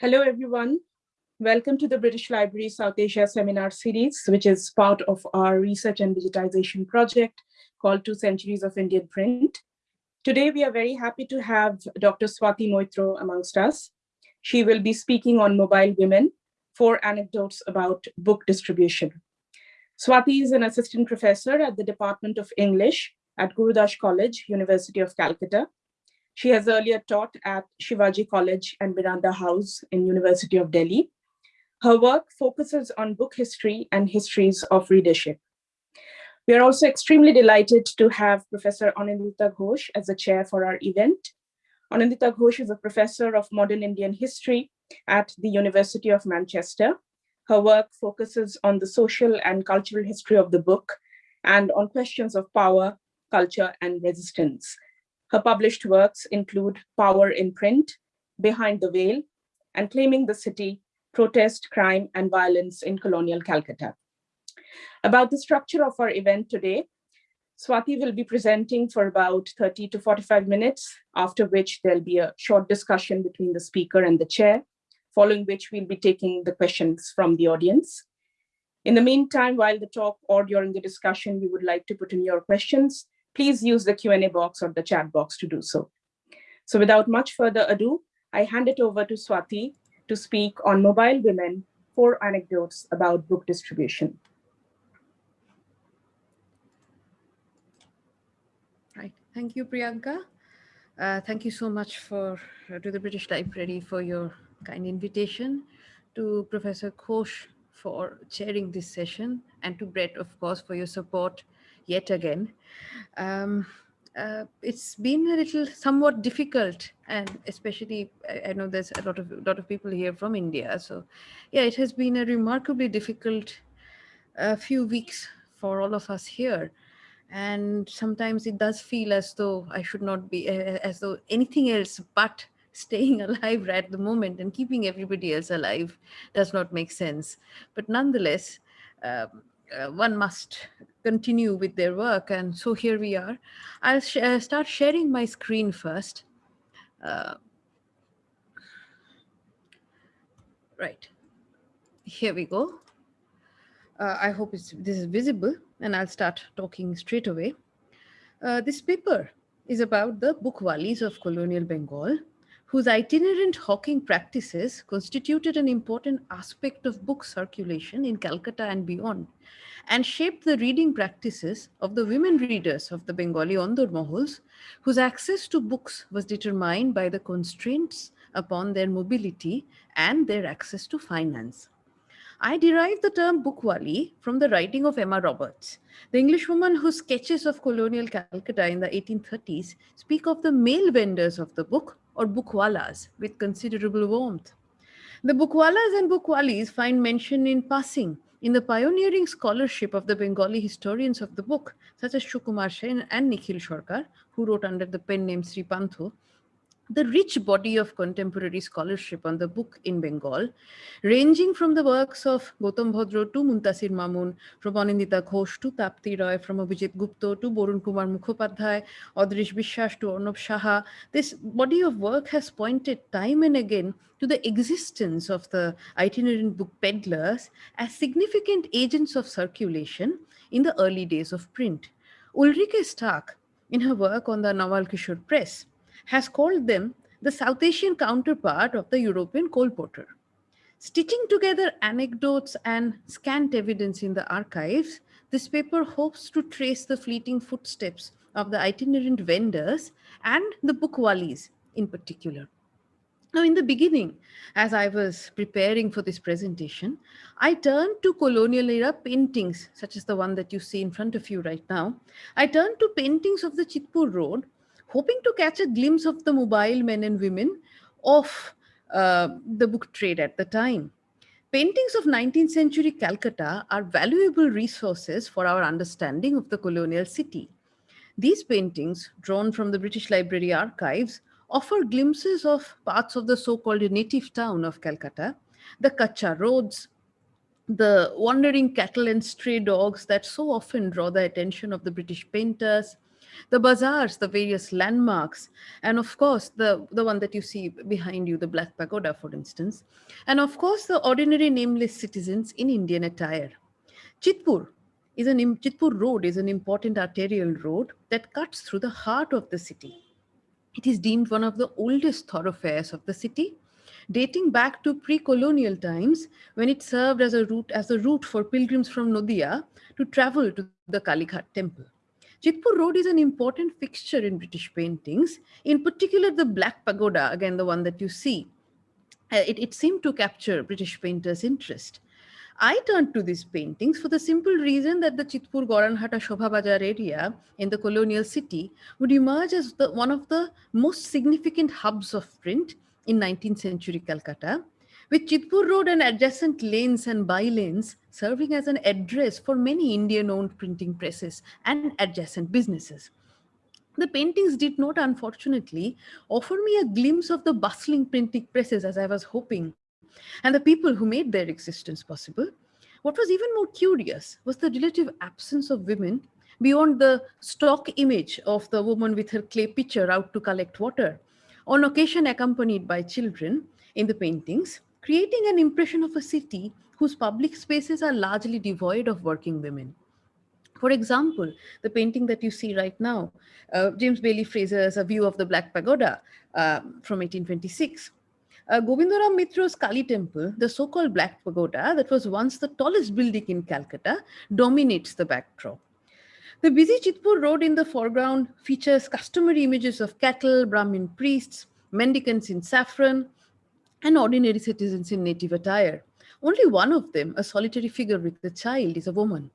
Hello, everyone. Welcome to the British Library South Asia Seminar Series, which is part of our research and digitization project called Two Centuries of Indian Print. Today, we are very happy to have Dr. Swati Moitro amongst us. She will be speaking on mobile women, four anecdotes about book distribution. Swati is an assistant professor at the Department of English at Gurudas College, University of Calcutta. She has earlier taught at Shivaji College and Miranda House in University of Delhi. Her work focuses on book history and histories of readership. We are also extremely delighted to have Professor Anindita Ghosh as the chair for our event. Anindita Ghosh is a professor of modern Indian history at the University of Manchester. Her work focuses on the social and cultural history of the book and on questions of power, culture, and resistance. Her published works include Power in Print, Behind the Veil, and Claiming the City, Protest, Crime, and Violence in Colonial Calcutta. About the structure of our event today, Swati will be presenting for about 30 to 45 minutes, after which there'll be a short discussion between the speaker and the chair, following which we'll be taking the questions from the audience. In the meantime, while the talk or during the discussion, you would like to put in your questions, please use the Q&A box or the chat box to do so. So without much further ado, I hand it over to Swati to speak on mobile women, four anecdotes about book distribution. Right, thank you, Priyanka. Uh, thank you so much for uh, to the British Library for your kind invitation, to Professor Ghosh for chairing this session, and to Brett, of course, for your support yet again. Um, uh, it's been a little somewhat difficult and especially I, I, know there's a lot of lot of people here from India so yeah it has been a remarkably difficult uh, few weeks for all of us here and sometimes it does feel as though I should not be uh, as though anything else but staying alive right at the moment and keeping everybody else alive does not make sense but nonetheless um, uh, one must continue with their work. And so here we are. I'll sh uh, start sharing my screen first. Uh, right, here we go. Uh, I hope this is visible and I'll start talking straight away. Uh, this paper is about the bookwalis of colonial Bengal whose itinerant hawking practices constituted an important aspect of book circulation in Calcutta and beyond, and shaped the reading practices of the women readers of the Bengali Ondur Mohols, whose access to books was determined by the constraints upon their mobility and their access to finance. I derived the term bookwali from the writing of Emma Roberts, the Englishwoman whose sketches of colonial Calcutta in the 1830s speak of the male vendors of the book or bookwalas with considerable warmth. The bookwalas and bookwalis find mention in passing in the pioneering scholarship of the Bengali historians of the book, such as Shukumar Sen and Nikhil Shorkar, who wrote under the pen name Sri Pantho, the rich body of contemporary scholarship on the book in Bengal, ranging from the works of Gautam Bhadra to Muntasir Mamun, from Anindita Ghosh to Tapti Roy, from Abhijit Gupta to Borun Kumar Mukhopadhyay, Adrish Bishwas to Arnab Saha, this body of work has pointed time and again to the existence of the itinerant book peddlers as significant agents of circulation in the early days of print. Ulrike Stark, in her work on the Nawal Kishore Press, has called them the South Asian counterpart of the European colporteur. Stitching together anecdotes and scant evidence in the archives, this paper hopes to trace the fleeting footsteps of the itinerant vendors and the bookwalis in particular. Now, in the beginning, as I was preparing for this presentation, I turned to colonial era paintings, such as the one that you see in front of you right now. I turned to paintings of the Chitpur Road hoping to catch a glimpse of the mobile men and women of uh, the book trade at the time. Paintings of 19th century Calcutta are valuable resources for our understanding of the colonial city. These paintings, drawn from the British Library archives, offer glimpses of parts of the so-called native town of Calcutta, the Kacha roads, the wandering cattle and stray dogs that so often draw the attention of the British painters, the bazaars, the various landmarks, and of course, the, the one that you see behind you, the Black Pagoda, for instance, and of course, the ordinary nameless citizens in Indian attire. Chitpur is an Chitpur road is an important arterial road that cuts through the heart of the city. It is deemed one of the oldest thoroughfares of the city, dating back to pre-colonial times when it served as a route as a route for pilgrims from Nodia to travel to the Kalighat temple. Chitpur Road is an important fixture in British paintings, in particular the Black Pagoda, again the one that you see. Uh, it, it seemed to capture British painters' interest. I turned to these paintings for the simple reason that the Chitpur Goranhata Shobha Bajar area in the colonial city would emerge as the, one of the most significant hubs of print in 19th century Calcutta, with Chitpur Road and adjacent lanes and by-lanes serving as an address for many Indian-owned printing presses and adjacent businesses. The paintings did not, unfortunately, offer me a glimpse of the bustling printing presses as I was hoping and the people who made their existence possible. What was even more curious was the relative absence of women beyond the stock image of the woman with her clay pitcher out to collect water, on occasion accompanied by children in the paintings, creating an impression of a city whose public spaces are largely devoid of working women. For example, the painting that you see right now, uh, James Bailey Fraser's A View of the Black Pagoda uh, from 1826, uh, Govindaram Mitra's Kali temple, the so-called Black Pagoda that was once the tallest building in Calcutta, dominates the backdrop. The busy Chitpur road in the foreground features customary images of cattle, Brahmin priests, mendicants in saffron, and ordinary citizens in native attire. Only one of them, a solitary figure with a child, is a woman.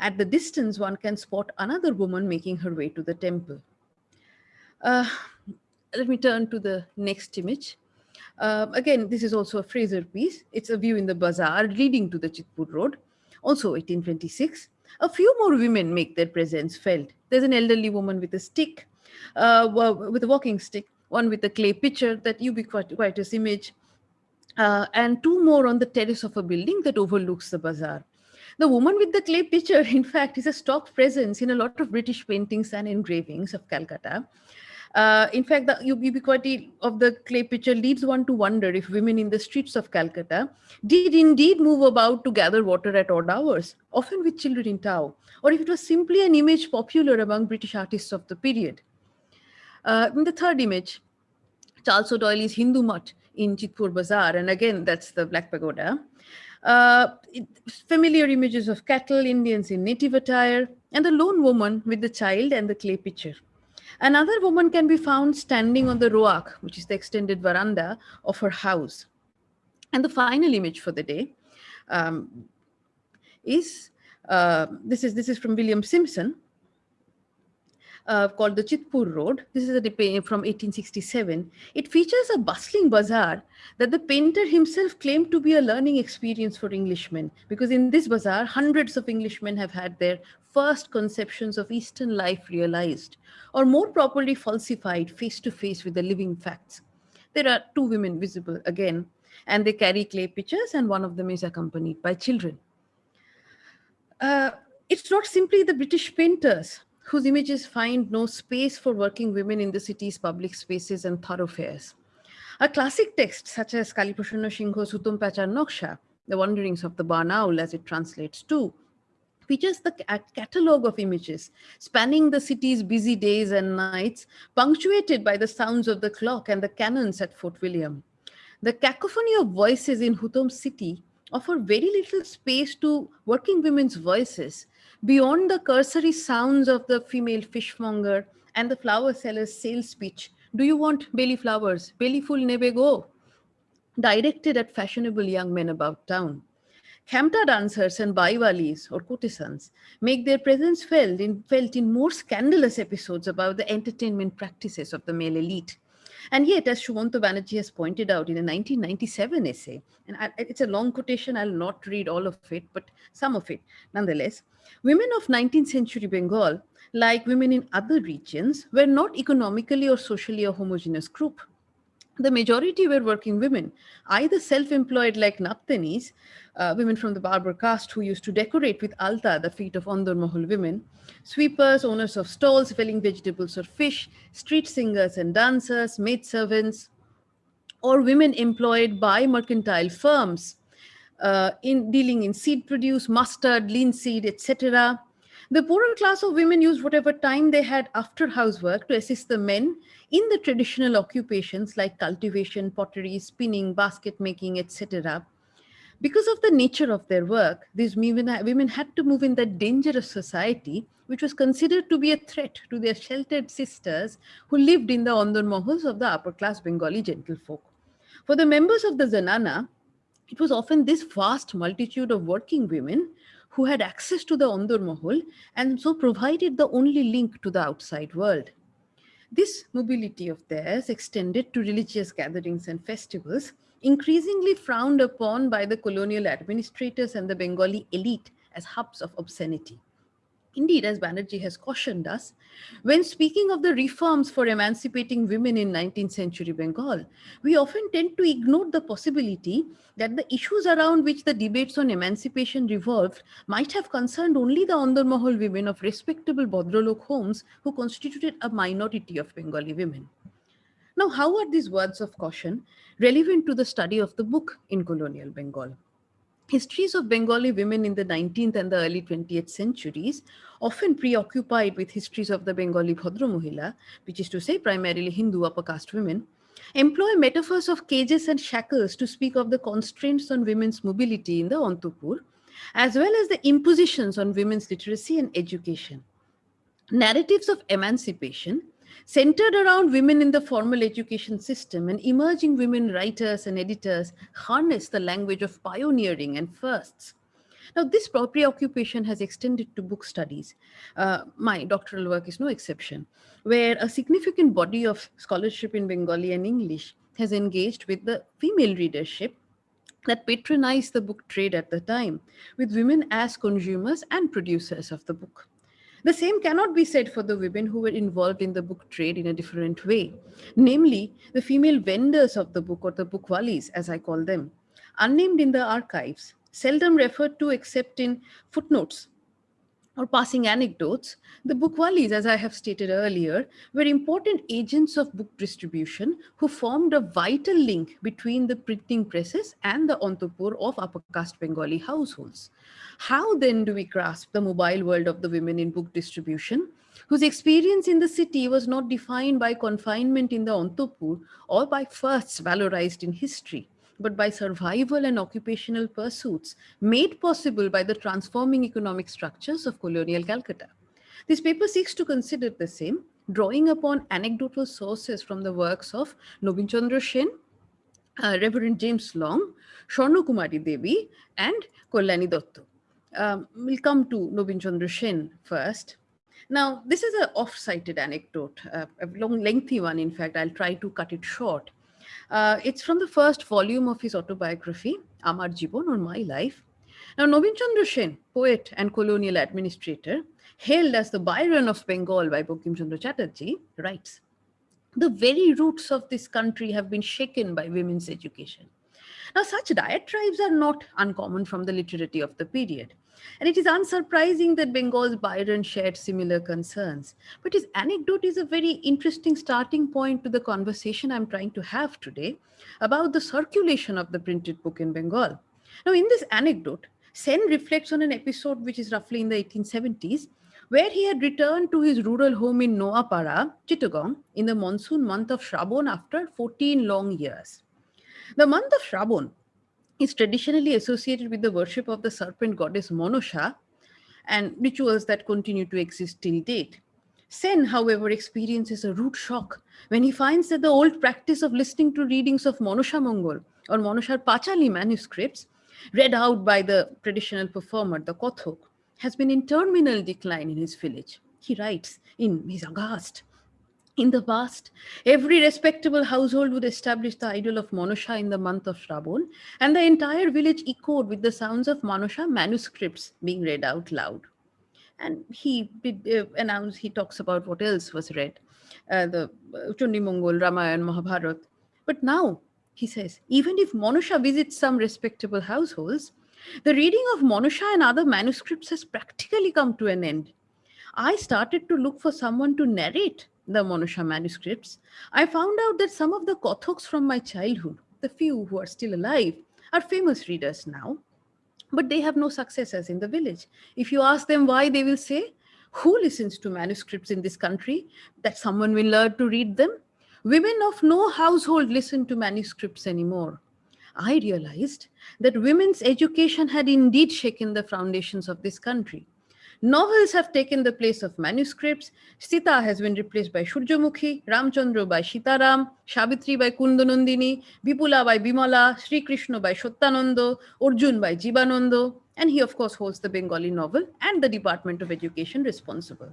At the distance, one can spot another woman making her way to the temple. Uh, let me turn to the next image. Uh, again, this is also a Fraser piece. It's a view in the bazaar leading to the Chitpur Road, also 1826. A few more women make their presence felt. There's an elderly woman with a stick, uh, with a walking stick, one with a clay pitcher, that ubiquitous image, uh, and two more on the terrace of a building that overlooks the bazaar. The woman with the clay pitcher, in fact, is a stock presence in a lot of British paintings and engravings of Calcutta. Uh, in fact, the ubiquity of the clay pitcher leads one to wonder if women in the streets of Calcutta did indeed move about to gather water at odd hours, often with children in tow, or if it was simply an image popular among British artists of the period. Uh, in the third image, Charles D'Oyly's Hindu Mutt in Chitpur Bazaar, and again, that's the Black Pagoda. Uh, it, familiar images of cattle, Indians in native attire, and the lone woman with the child and the clay pitcher. Another woman can be found standing on the roak, which is the extended veranda of her house. And the final image for the day um, is, uh, this is, this is from William Simpson, uh, called the Chitpur Road. This is a painting from 1867. It features a bustling bazaar that the painter himself claimed to be a learning experience for Englishmen, because in this bazaar, hundreds of Englishmen have had their first conceptions of Eastern life realized, or more properly falsified face to face with the living facts. There are two women visible again, and they carry clay pitchers, and one of them is accompanied by children. Uh, it's not simply the British painters whose images find no space for working women in the city's public spaces and thoroughfares. A classic text such as Kaliprasanna Singho's Hutom Pachar Noksha, The Wanderings of the Barn Owl as it translates to, features the catalog of images spanning the city's busy days and nights, punctuated by the sounds of the clock and the cannons at Fort William. The cacophony of voices in Hutom city offer very little space to working women's voices beyond the cursory sounds of the female fishmonger and the flower seller's sales speech. Do you want belly flowers? Belly full nebe go. Directed at fashionable young men about town. Khamta dancers and baiwalis or courtesans make their presence felt in, felt in more scandalous episodes about the entertainment practices of the male elite. And yet, as Shumanto Banerjee has pointed out in a 1997 essay, and I, it's a long quotation, I'll not read all of it, but some of it nonetheless, women of 19th century Bengal, like women in other regions, were not economically or socially a homogeneous group. The majority were working women, either self-employed like Naptanis, uh, women from the barber caste who used to decorate with alta the feet of Ondor Mahal women, sweepers, owners of stalls selling vegetables or fish, street singers and dancers, maidservants, or women employed by mercantile firms uh, in dealing in seed produce, mustard, linseed, etc. The poorer class of women used whatever time they had after housework to assist the men in the traditional occupations like cultivation, pottery, spinning, basket making, etc. Because of the nature of their work, these women, had to move in that dangerous society, which was considered to be a threat to their sheltered sisters who lived in the Ondor Mahals of the upper class Bengali gentlefolk. For the members of the Zanana, it was often this vast multitude of working women who had access to the Ondor Mahal and so provided the only link to the outside world. This mobility of theirs extended to religious gatherings and festivals, increasingly frowned upon by the colonial administrators and the Bengali elite as hubs of obscenity. Indeed, as Banerjee has cautioned us, when speaking of the reforms for emancipating women in 19th century Bengal, we often tend to ignore the possibility that the issues around which the debates on emancipation revolved might have concerned only the ondarmahal women of respectable Bodrolok homes who constituted a minority of Bengali women. Now, how are these words of caution relevant to the study of the book in colonial Bengal? Histories of Bengali women in the 19th and the early 20th centuries, often preoccupied with histories of the Bengali Bhadra Mohila, which is to say primarily Hindu upper caste women, employ metaphors of cages and shackles to speak of the constraints on women's mobility in the Antapur, as well as the impositions on women's literacy and education. Narratives of emancipation centered around women in the formal education system and emerging women writers and editors harness the language of pioneering and firsts. Now, this preoccupation has extended to book studies. Uh, my doctoral work is no exception, where a significant body of scholarship in Bengali and English has engaged with the female readership that patronized the book trade at the time, with women as consumers and producers of the book. The same cannot be said for the women who were involved in the book trade in a different way, namely the female vendors of the book or the bookwalis, as I call them, unnamed in the archives, seldom referred to except in footnotes or passing anecdotes, the bookwalis, as I have stated earlier, were important agents of book distribution who formed a vital link between the printing presses and the Antapur of upper caste Bengali households. How then do we grasp the mobile world of the women in book distribution, whose experience in the city was not defined by confinement in the Antapur or by firsts valorized in history, but by survival and occupational pursuits made possible by the transforming economic structures of colonial Calcutta. This paper seeks to consider the same, drawing upon anecdotal sources from the works of Nobin Chandra Sen, uh, Reverend James Long, Shorno Kumari Devi, and Kollani Dotto. Um, we'll come to Nobin Chandra Sen first. Now, this is an off-cited anecdote, uh, a long, lengthy one, in fact. I'll try to cut it short. Uh, it's from the first volume of his autobiography, Amar Jibon or My Life. Now, Nobin Chandra Sen, poet and colonial administrator, hailed as the Byron of Bengal by Bankim Chandra Chatterjee, writes, the very roots of this country have been shaken by women's education. Now, such diatribes are not uncommon from the literary of the period. And it is unsurprising that Bengal's Byron shared similar concerns. But his anecdote is a very interesting starting point to the conversation I'm trying to have today about the circulation of the printed book in Bengal. Now, in this anecdote, Sen reflects on an episode which is roughly in the 1870s, where he had returned to his rural home in Noapara, Chittagong, in the monsoon month of Shravan after 14 long years. The month of Shravan is traditionally associated with the worship of the serpent goddess Monosha and rituals that continue to exist till date. Sen, however, experiences a rude shock when he finds that the old practice of listening to readings of Monosha Mongol or Monoshar Pachali manuscripts, read out by the traditional performer, the Kothok, has been in terminal decline in his village. He writes in, his aghast, in the past, every respectable household would establish the idol of Monosha in the month of Shravan, and the entire village echoed with the sounds of Monosha manuscripts being read out loud. And he did uh, he talks about what else was read. Uh, the uh, Chundi Mongol, Ramayan, Mahabharat, But now, he says, even if Manusha visits some respectable households, the reading of Manusha and other manuscripts has practically come to an end. I started to look for someone to narrate the Manusha manuscripts. I found out that some of the Kothoks from my childhood, the few who are still alive, are famous readers now, but they have no successors in the village. If you ask them why, they will say, who listens to manuscripts in this country that someone will learn to read them? Women of no household listen to manuscripts anymore. I realized that women's education had indeed shaken the foundations of this country. Novels have taken the place of manuscripts. Sita has been replaced by Shurjamukhi, Ramchandra by Sitaram, Shabitri by Kundanandini, Vipula by Bimala, Sri Krishna by Shottanando, Arjun by Jibanando, and he of course holds the Bengali novel and the Department of Education responsible.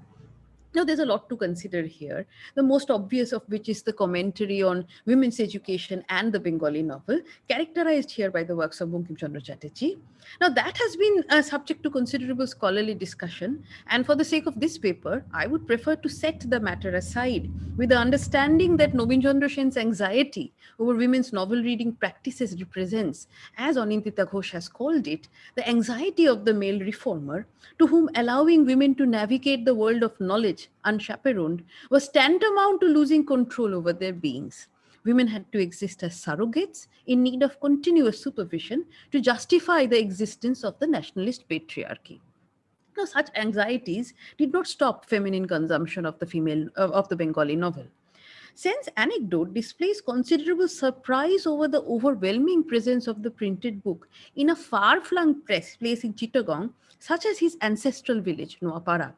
Now, there's a lot to consider here, the most obvious of which is the commentary on women's education and the Bengali novel, characterized here by the works of Bankim Chandra Chatterjee. Now, that has been a subject to considerable scholarly discussion, and for the sake of this paper, I would prefer to set the matter aside with the understanding that Nobin Chandra Sen's anxiety over women's novel reading practices represents, as Anindita Ghosh has called it, the anxiety of the male reformer to whom allowing women to navigate the world of knowledge unchaperoned was tantamount to losing control over their beings. Women had to exist as surrogates in need of continuous supervision to justify the existence of the nationalist patriarchy. Now, such anxieties did not stop feminine consumption of the female uh, of the Bengali novel. Sen's anecdote displays considerable surprise over the overwhelming presence of the printed book in a far-flung press place in Chittagong, such as his ancestral village, Noapara.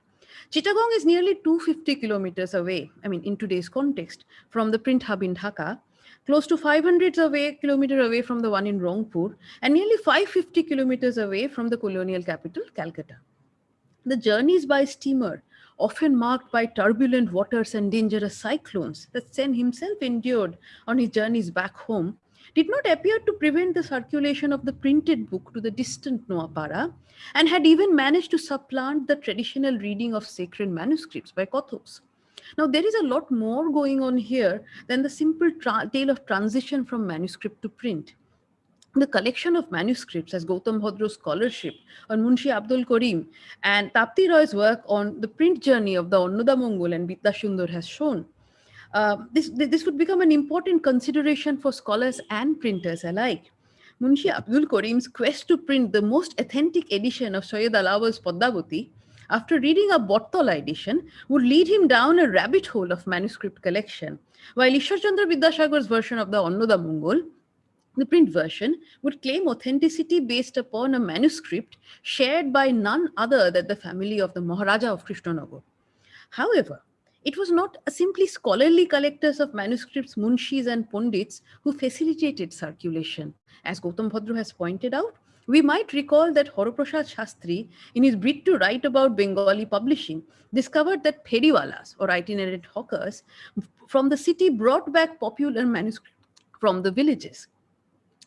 Chittagong is nearly 250 kilometers away, I mean, in today's context, from the print hub in Dhaka, close to 500 away, kilometer away from the one in Rangpur, and nearly 550 kilometers away from the colonial capital, Calcutta. The journeys by steamer, often marked by turbulent waters and dangerous cyclones that Sen himself endured on his journeys back home, did not appear to prevent the circulation of the printed book to the distant Noapara and had even managed to supplant the traditional reading of sacred manuscripts by Kathoks. Now, there is a lot more going on here than the simple tale of transition from manuscript to print. The collection of manuscripts as Gautam Bhadra's scholarship on Munshi Abdul Karim and Tapti Roy's work on the print journey of the Annoda Mongol and Sundar has shown uh, this, this would become an important consideration for scholars and printers alike. Munshi Abdul Karim's quest to print the most authentic edition of Sayyid Alaol's Padmavati after reading a Bottala edition would lead him down a rabbit hole of manuscript collection, while Ishwarchandra Vidyasagar's version of the Annoda Mongol, the print version, would claim authenticity based upon a manuscript shared by none other than the family of the Maharaja of Krishnanagar. However, it was not simply scholarly collectors of manuscripts, munshis and pundits who facilitated circulation. As Gautam Bhadra has pointed out, we might recall that Horoprasad Shastri, in his bid to write about Bengali publishing, discovered that periwalas or itinerant hawkers from the city brought back popular manuscripts from the villages.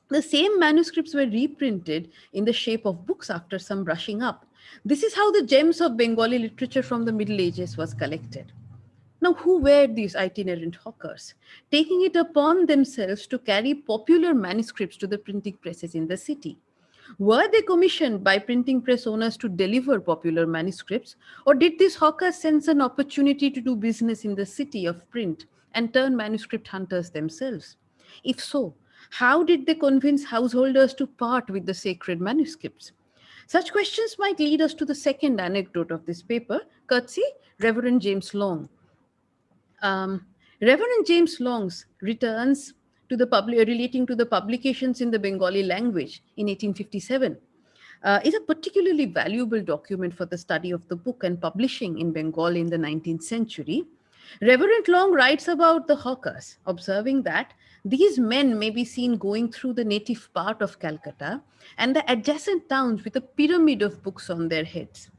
The same manuscripts were reprinted in the shape of books after some brushing up. This is how the gems of Bengali literature from the Middle Ages was collected. Now, who were these itinerant hawkers? Taking it upon themselves to carry popular manuscripts to the printing presses in the city. Were they commissioned by printing press owners to deliver popular manuscripts, or did these hawkers sense an opportunity to do business in the city of print and turn manuscript hunters themselves? If so, how did they convince householders to part with the sacred manuscripts? Such questions might lead us to the second anecdote of this paper, courtesy Reverend James Long, um, Reverend James Long's returns to the public relating to the publications in the Bengali language in 1857 uh, is a particularly valuable document for the study of the book and publishing in Bengal in the 19th century. Reverend Long writes about the hawkers, observing that these men may be seen going through the native part of Calcutta and the adjacent towns with a pyramid of books on their heads.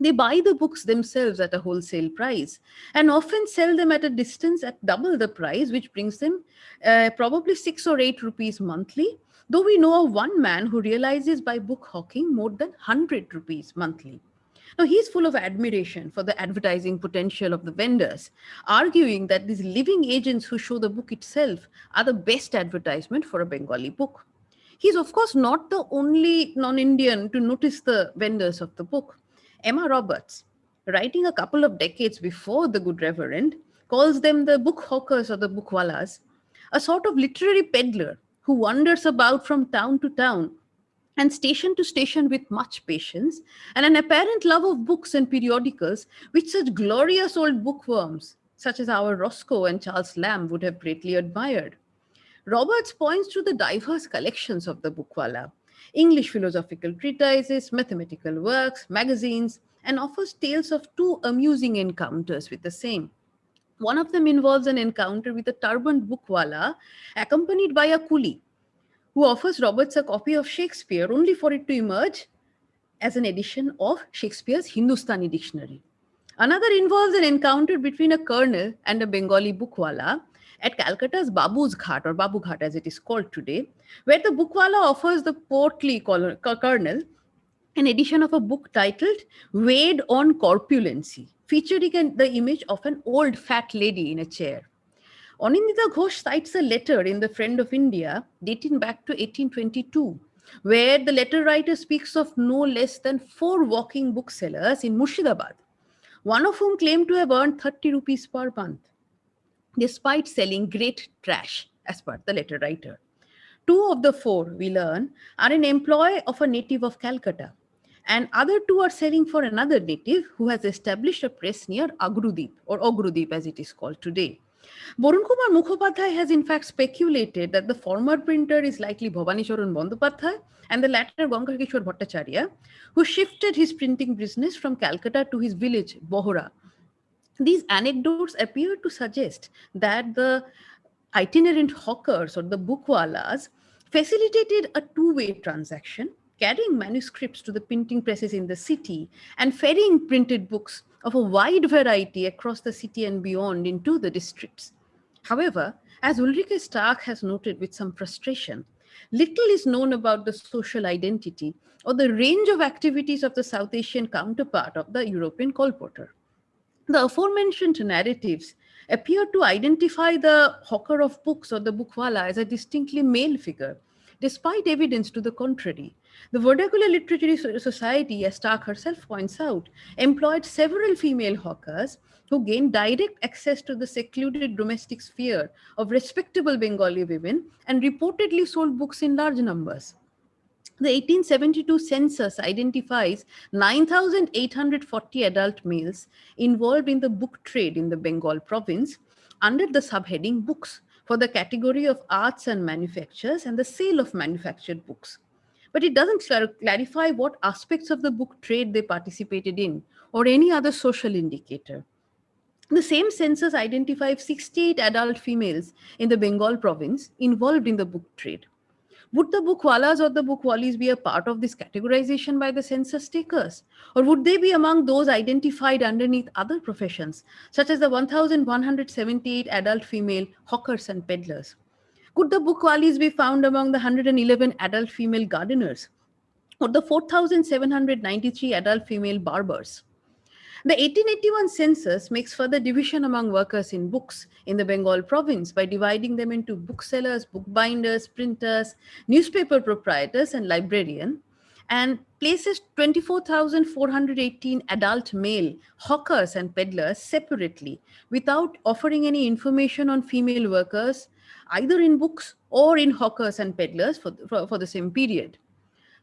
They buy the books themselves at a wholesale price and often sell them at a distance at double the price, which brings them uh, probably six or eight rupees monthly. Though we know of one man who realizes by book hawking more than 100 rupees monthly. Now, he's full of admiration for the advertising potential of the vendors, arguing that these living agents who show the book itself are the best advertisement for a Bengali book. He's, of course, not the only non Indian to notice the vendors of the book. Emma Roberts, writing a couple of decades before The Good Reverend, calls them the book hawkers or the bookwalas, a sort of literary peddler who wanders about from town to town and station to station with much patience and an apparent love of books and periodicals which such glorious old bookworms such as our Roscoe and Charles Lamb would have greatly admired. Roberts points to the diverse collections of the bookwala, English philosophical treatises, mathematical works, magazines, and offers tales of two amusing encounters with the same. One of them involves an encounter with a turbaned bookwala accompanied by a coolie who offers Roberts a copy of Shakespeare only for it to emerge as an edition of Shakespeare's Hindustani dictionary. Another involves an encounter between a colonel and a Bengali bookwala at Calcutta's Babu's Ghat or Babu Ghat as it is called today, where the bookwala offers the portly colonel an edition of a book titled Weighed on Corpulency, featuring the image of an old fat lady in a chair. Anindita Ghosh cites a letter in The Friend of India dating back to 1822, where the letter writer speaks of no less than four walking booksellers in Murshidabad, one of whom claimed to have earned 30 rupees per month, despite selling great trash, as per the letter writer. Two of the four, we learn, are in employ of a native of Calcutta, and other two are selling for another native who has established a press near Agrudip or Ogrudip as it is called today. Borun Kumar Mukhopadhyay has in fact speculated that the former printer is likely Bhavani Charan Bandopadhyay and the latter Gankar Bhattacharya, who shifted his printing business from Calcutta to his village, Bohra. These anecdotes appear to suggest that the itinerant hawkers or the bookwalas facilitated a two-way transaction carrying manuscripts to the printing presses in the city and ferrying printed books of a wide variety across the city and beyond into the districts. However, as Ulrike Stark has noted with some frustration, little is known about the social identity or the range of activities of the South Asian counterpart of the European colporteur. The aforementioned narratives appear to identify the hawker of books or the bookwala as a distinctly male figure, despite evidence to the contrary, the Vernacular Literary Society, as Stark herself points out, employed several female hawkers who gained direct access to the secluded domestic sphere of respectable Bengali women and reportedly sold books in large numbers. The 1872 census identifies 9,840 adult males involved in the book trade in the Bengal province under the subheading books for the category of arts and manufactures and the sale of manufactured books but it doesn't clarify what aspects of the book trade they participated in or any other social indicator. The same census identifies 68 adult females in the Bengal province involved in the book trade. Would the bookwalas or the bookwalis be a part of this categorization by the census takers? Or would they be among those identified underneath other professions, such as the 1,178 adult female hawkers and peddlers? Could the bookwalis be found among the 111 adult female gardeners or the 4,793 adult female barbers? The 1881 census makes further division among workers in books in the Bengal province by dividing them into booksellers, bookbinders, printers, newspaper proprietors, and librarian, and places 24,418 adult male hawkers and peddlers separately without offering any information on female workers either in books or in hawkers and peddlers for, for, for the same period.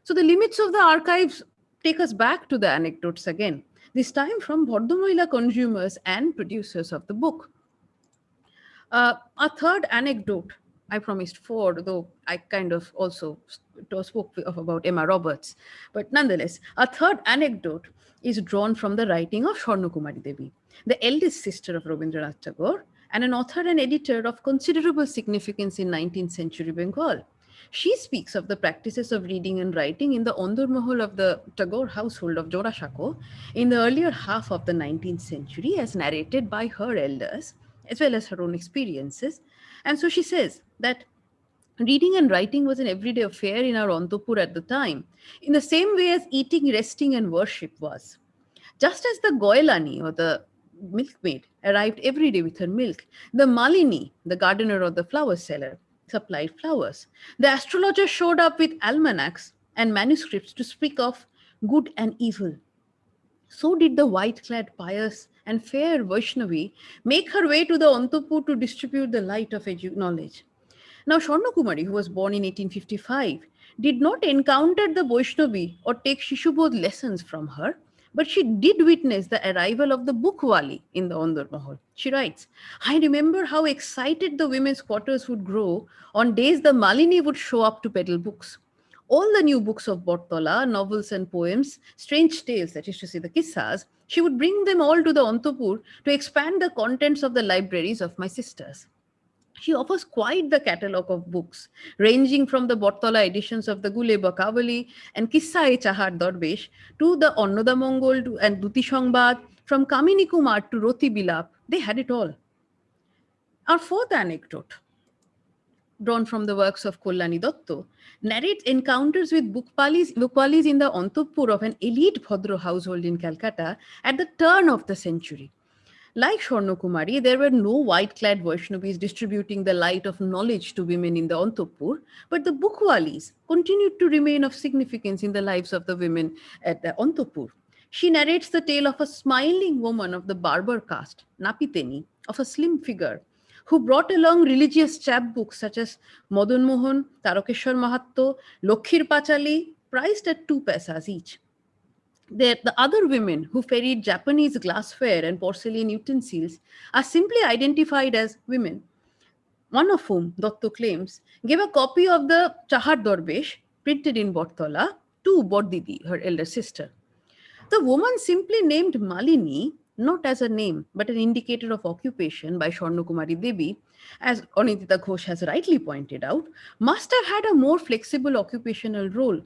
So the limits of the archives take us back to the anecdotes again, this time from Bordhamohila consumers and producers of the book. Uh, a third anecdote, I promised four, though I kind of also spoke of about Emma Roberts. But nonetheless, a third anecdote is drawn from the writing of Swarnakumari Devi, the eldest sister of Rabindranath Tagore, and an author and editor of considerable significance in 19th century Bengal. She speaks of the practices of reading and writing in the Ondur Mahal of the Tagore household of Jorashako in the earlier half of the 19th century as narrated by her elders, as well as her own experiences. And so she says that reading and writing was an everyday affair in our Antapur at the time, in the same way as eating, resting, and worship was. Just as the Goilani or the milkmaid arrived every day with her milk, the Malini, the gardener or the flower seller, supplied flowers. The astrologer showed up with almanacs and manuscripts to speak of good and evil. So did the white-clad pious and fair Vaishnavi make her way to the Antapur to distribute the light of knowledge. Now, Swarna Kumari, who was born in 1855, did not encounter the Vaishnavi or take Shishubodh lessons from her, but she did witness the arrival of the bookwali in the Ondar Mahal. She writes, I remember how excited the women's quarters would grow on days the Malini would show up to peddle books. All the new books of Bortola, novels and poems, strange tales, that is to say the kissas, she would bring them all to the Antapur to expand the contents of the libraries of my sisters. She offers quite the catalogue of books, ranging from the Bortola editions of the Gule Bakavali and Kissa-e Chahar Darbesh to the Onnoda Mongol and Duti Shangbad, from Kamini Kumar to Roti Bilap, they had it all. Our fourth anecdote, drawn from the works of Kollani Dotto, narrates encounters with Bukwalis, Bukwalis in the Antapur of an elite Bhadra household in Calcutta at the turn of the century. Like Swarnakumari, there were no white-clad Vaishnavis distributing the light of knowledge to women in the Antapur, but the Bukwalis continued to remain of significance in the lives of the women at the Antapur. She narrates the tale of a smiling woman of the barber caste, Napiteni, of a slim figure, who brought along religious chapbooks such as Madan Mohan, Tarakeshwar Mahatto, Lokhir Pachali, priced at two paisas each. The, the other women who ferried Japanese glassware and porcelain utensils are simply identified as women, one of whom, Dotto claims, gave a copy of the Chahar Darbesh printed in Bortola to Bordidi, her elder sister. The woman simply named Malini not as a name, but an indicator of occupation by Swarnakumari Devi, as Anindita Ghosh has rightly pointed out, must have had a more flexible occupational role,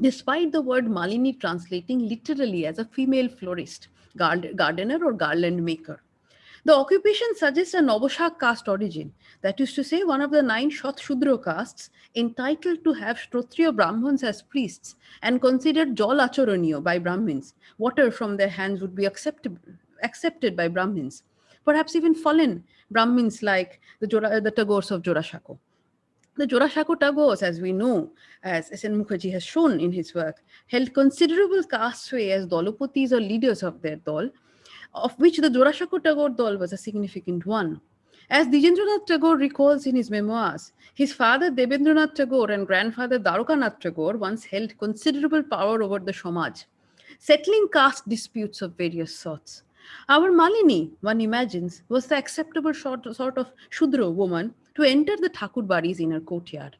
despite the word Malini translating literally as a female florist, gardener or garland maker. The occupation suggests a Nabashak caste origin, that is to say, one of the nine Shat Shudra castes entitled to have Shtrotriya Brahmins as priests and considered Jal Acharaniya by Brahmins. Water from their hands would be acceptable, accepted by Brahmins. Perhaps even fallen Brahmins like the, Jora, the Tagores of Jorashako. The Jorashako Tagores, as we know, as S.N. Mukherjee has shown in his work, held considerable caste sway as Dolopatis or leaders of their dol, of which the Jorashako Tagore Dol was a significant one. As Dijendranath Tagore recalls in his memoirs, his father Debendranath Tagore and grandfather Dwarkanath Tagore once held considerable power over the Samaj, settling caste disputes of various sorts. Our Malini, one imagines, was the acceptable sort, sort of Shudra woman to enter the Thakur Bari's inner courtyard.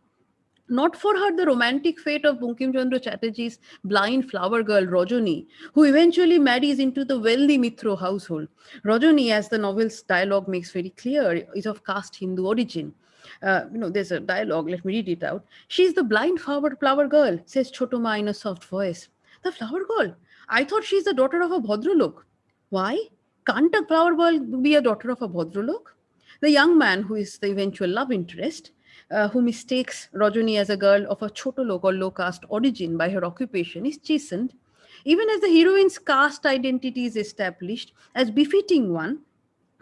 Not for her the romantic fate of Bankim Chandra Chatterjee's blind flower girl Rajani, who eventually marries into the wealthy Mitro household. Rajani, as the novel's dialogue makes very clear, is of caste Hindu origin. Uh, you know, there's a dialogue, let me read it out. She's the blind flower, flower girl, says Chotoma in a soft voice. The flower girl? I thought she's the daughter of a Bhadralok. Why? Can't a flower girl be a daughter of a Bhadralok? The young man, who is the eventual love interest, uh, who mistakes Rajani as a girl of a Chotolok or low caste origin by her occupation is chastened, even as the heroine's caste identity is established as befitting one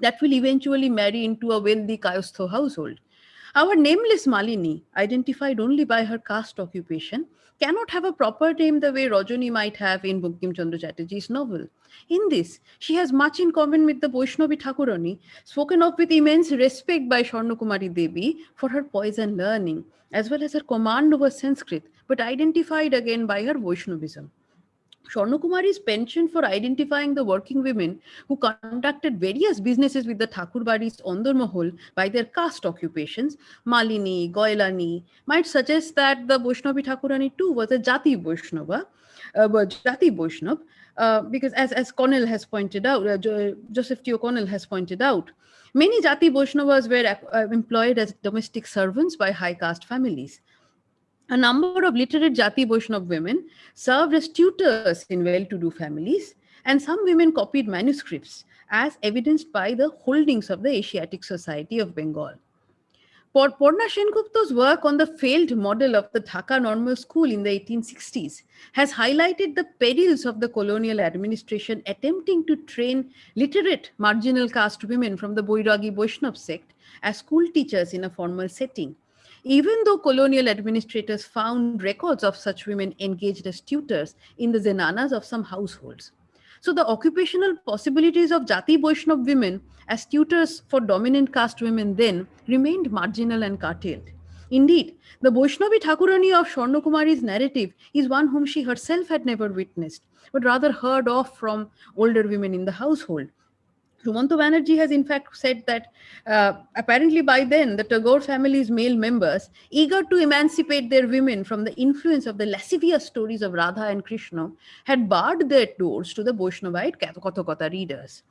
that will eventually marry into a wealthy Kayastho household. Our nameless Malini, identified only by her caste occupation, cannot have a proper name the way Rajani might have in Bankim Chandra Chatterjee's novel. In this, she has much in common with the Vaishnavi Thakurani, spoken of with immense respect by Swarnakumari Devi for her poise and learning, as well as her command over Sanskrit, but identified again by her Vaishnavism. Swarnakumari's penchant for identifying the working women who conducted various businesses with the Thakurbaris Ondar Mahal by their caste occupations, Malini, Goilani, might suggest that the Vaishnavi Thakurani too was a Jati Vaishnava, uh, Jati Vaishnav, uh, because as, as Connell has pointed out, uh, jo Joseph T. O'Connell has pointed out, many Jati Vaishnavas were uh, employed as domestic servants by high caste families. A number of literate Jati Vaishnav women served as tutors in well-to-do families, and some women copied manuscripts, as evidenced by the holdings of the Asiatic Society of Bengal. Porna Sengupta's work on the failed model of the Dhaka Normal School in the 1860s has highlighted the perils of the colonial administration attempting to train literate marginal caste women from the Boiragi Vaishnav sect as school teachers in a formal setting. Even though colonial administrators found records of such women engaged as tutors in the zenanas of some households. So the occupational possibilities of Jati Vaishnav women as tutors for dominant caste women then remained marginal and curtailed. Indeed, the Vaishnavi Thakurani of Swarnakumari's narrative is one whom she herself had never witnessed, but rather heard of from older women in the household. Sumanta Banerjee has in fact said that uh, apparently by then the Tagore family's male members, eager to emancipate their women from the influence of the lascivious stories of Radha and Krishna, had barred their doors to the Vaishnavite Kathakatha readers.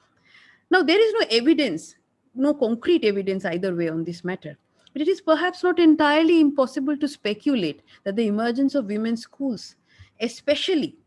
Now there is no evidence, no concrete evidence either way on this matter. But it is perhaps not entirely impossible to speculate that the emergence of women's schools, especially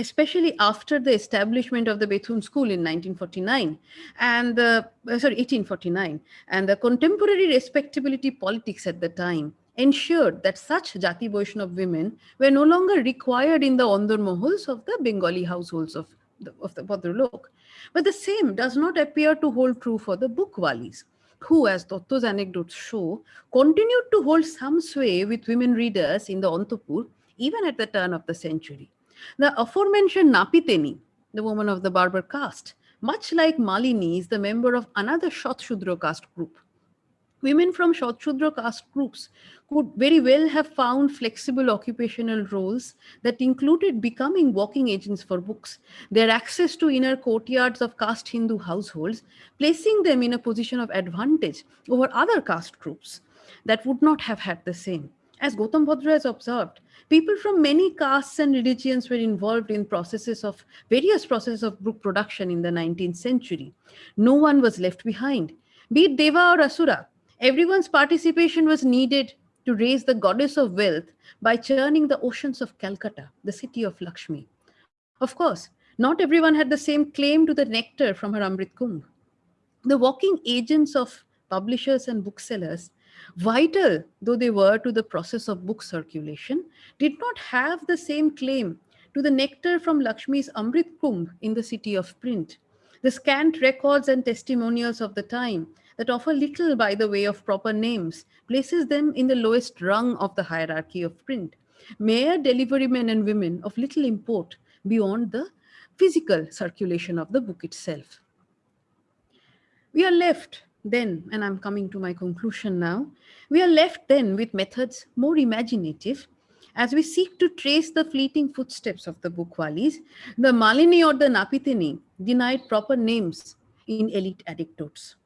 especially after the establishment of the Bethune School in 1949 and the, uh, sorry, 1849, and the contemporary respectability politics at the time ensured that such Jati Vaishnav women were no longer required in the Ondor Mohuls of the Bengali households of the, of the Bhadralok. But the same does not appear to hold true for the Bukwalis, who, as Dotto's anecdotes show, continued to hold some sway with women readers in the Antapur even at the turn of the century. The aforementioned Napiteni, the woman of the Barber caste, much like Malini, is the member of another Shotshudra caste group. Women from Shotshudra caste groups could very well have found flexible occupational roles that included becoming walking agents for books, their access to inner courtyards of caste Hindu households, placing them in a position of advantage over other caste groups that would not have had the same. As Gautam Bhadra has observed, people from many castes and religions were involved in processes of various processes of book production in the 19th century. No one was left behind. Be it Deva or Asura, everyone's participation was needed to raise the goddess of wealth by churning the oceans of Calcutta, the city of Lakshmi. Of course, not everyone had the same claim to the nectar from her Amrit Kumbh. The walking agents of publishers and booksellers vital though they were to the process of book circulation, did not have the same claim to the nectar from Lakshmi's Amrit Kumbh in the city of print. The scant records and testimonials of the time that offer little by the way of proper names places them in the lowest rung of the hierarchy of print. Mere delivery men and women of little import beyond the physical circulation of the book itself. We are left then, and I'm coming to my conclusion now, we are left then with methods more imaginative as we seek to trace the fleeting footsteps of the Bukwalis, the Malini or the Napitini denied proper names in elite anecdotes.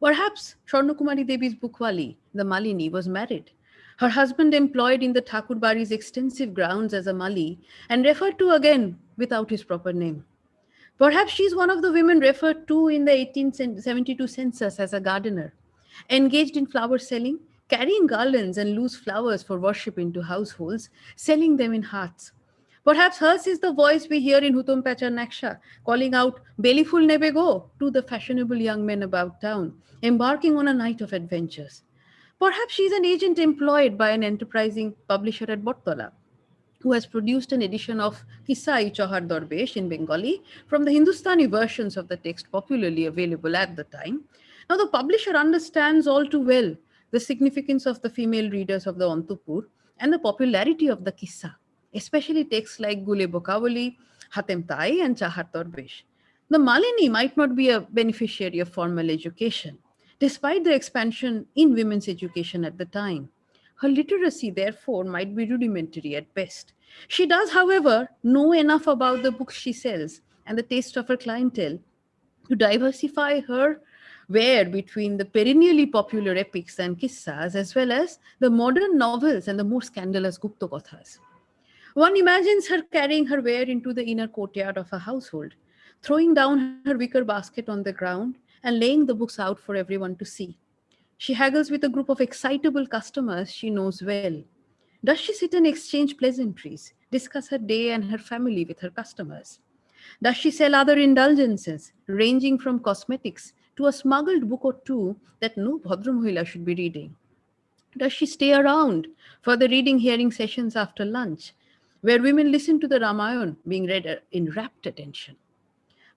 Perhaps Swarnakumari Devi's Bukwali, the Malini, was married. Her husband employed in the Thakurbari's extensive grounds as a Mali and referred to again without his proper name. Perhaps she's one of the women referred to in the 1872 census as a gardener, engaged in flower selling, carrying garlands and loose flowers for worship into households, selling them in hearts. Perhaps hers is the voice we hear in Hutum Pacha Naksha, calling out Bellyful Nebego to the fashionable young men about town, embarking on a night of adventures. Perhaps she's an agent employed by an enterprising publisher at Bortola who has produced an edition of Kisai Chahar Darbesh in Bengali from the Hindustani versions of the text popularly available at the time. Now, the publisher understands all too well the significance of the female readers of the Antapur and the popularity of the Kissa, especially texts like Gule Bokawali, Hatem Tai, and Chahar Darbesh. The Malini might not be a beneficiary of formal education, despite the expansion in women's education at the time. Her literacy, therefore, might be rudimentary at best. She does, however, know enough about the books she sells and the taste of her clientele to diversify her ware between the perennially popular epics and kissas, as well as the modern novels and the more scandalous Gupta Kathas. One imagines her carrying her ware into the inner courtyard of a household, throwing down her wicker basket on the ground and laying the books out for everyone to see. She haggles with a group of excitable customers she knows well does she sit and exchange pleasantries, discuss her day and her family with her customers? Does she sell other indulgences, ranging from cosmetics to a smuggled book or two that no Bhadramohila should be reading? Does she stay around for the reading hearing sessions after lunch, where women listen to the Ramayana being read uh, in rapt attention?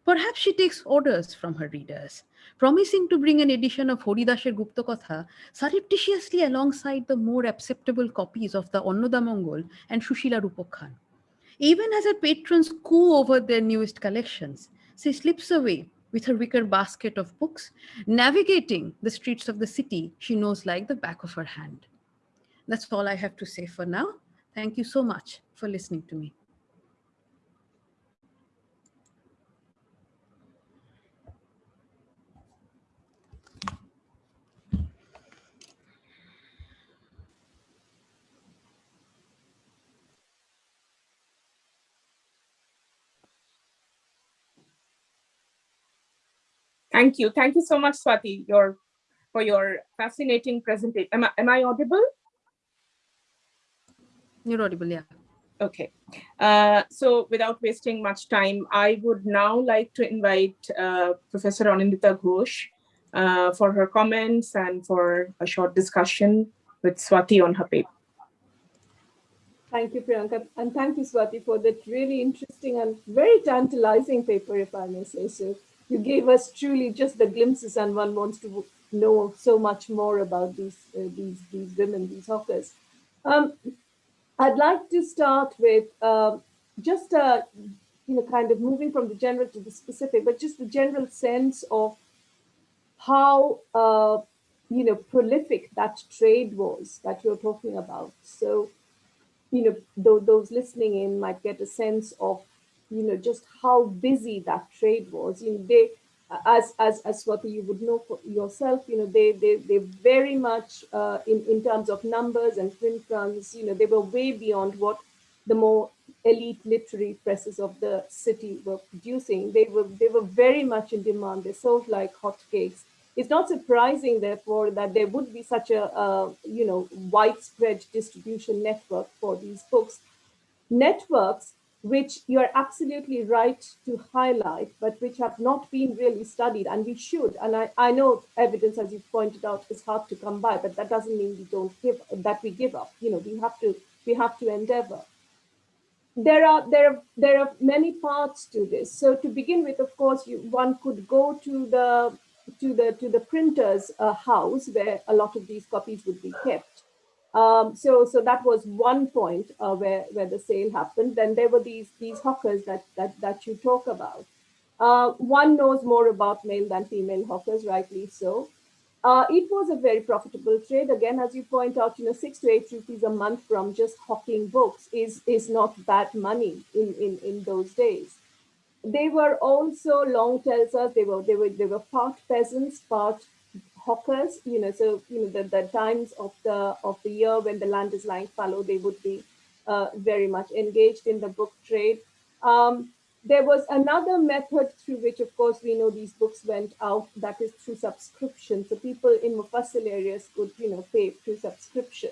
Perhaps she takes orders from her readers, promising to bring an edition of Haridasher Guptakatha surreptitiously alongside the more acceptable copies of the Annoda Mongol and Shushila Rupakhan. Even as her patrons coo over their newest collections, she slips away with her wicker basket of books, navigating the streets of the city she knows like the back of her hand. That's all I have to say for now. Thank you so much for listening to me. Thank you. Thank you so much, Swati, your, for your fascinating presentation. Am I, am I audible? You're audible, yeah. Okay. Uh, so without wasting much time, I would now like to invite uh, Professor Anindita Ghosh uh, for her comments and for a short discussion with Swati on her paper. Thank you, Priyanka. And thank you, Swati, for that really interesting and very tantalizing paper, if I may say so you gave us truly just the glimpses and one wants to know so much more about these uh, these these women these hawkers. Um, i'd like to start with uh, just a you know kind of moving from the general to the specific but just the general sense of how uh, you know prolific that trade was that you're talking about. So you know th those listening in might get a sense of you know, just how busy that trade was. You know, they, as as as what you would know for yourself, you know, they they they very much uh, in in terms of numbers and print runs, you know, they were way beyond what the more elite literary presses of the city were producing. They were they were very much in demand. They sold like hotcakes. It's not surprising, therefore, that there would be such a, a you know widespread distribution network for these books. Networks which you are absolutely right to highlight, but which have not been really studied, and we should. And I, I know evidence, as you pointed out, is hard to come by, but that doesn't mean we don't give that we give up. You know, we have to we have to endeavor. There are there are there are many parts to this. So to begin with, of course, you, one could go to the to the to the printer's uh, house where a lot of these copies would be kept um, so, so that was one point uh, where where the sale happened. Then there were these these hawkers that that that you talk about. Uh, one knows more about male than female hawkers, rightly so. Uh, it was a very profitable trade. Again, as you point out, you know, six to eight rupees a month from just hawking books is is not bad money in in in those days. They were also long telsas. They were they were they were part peasants, part hawkers, you know, so, you know, the, the times of the, of the year when the land is lying fallow, they would be uh, very much engaged in the book trade. Um, there was another method through which, of course, we know these books went out, that is through subscription. So people in Mufassil areas could, you know, pay through subscription.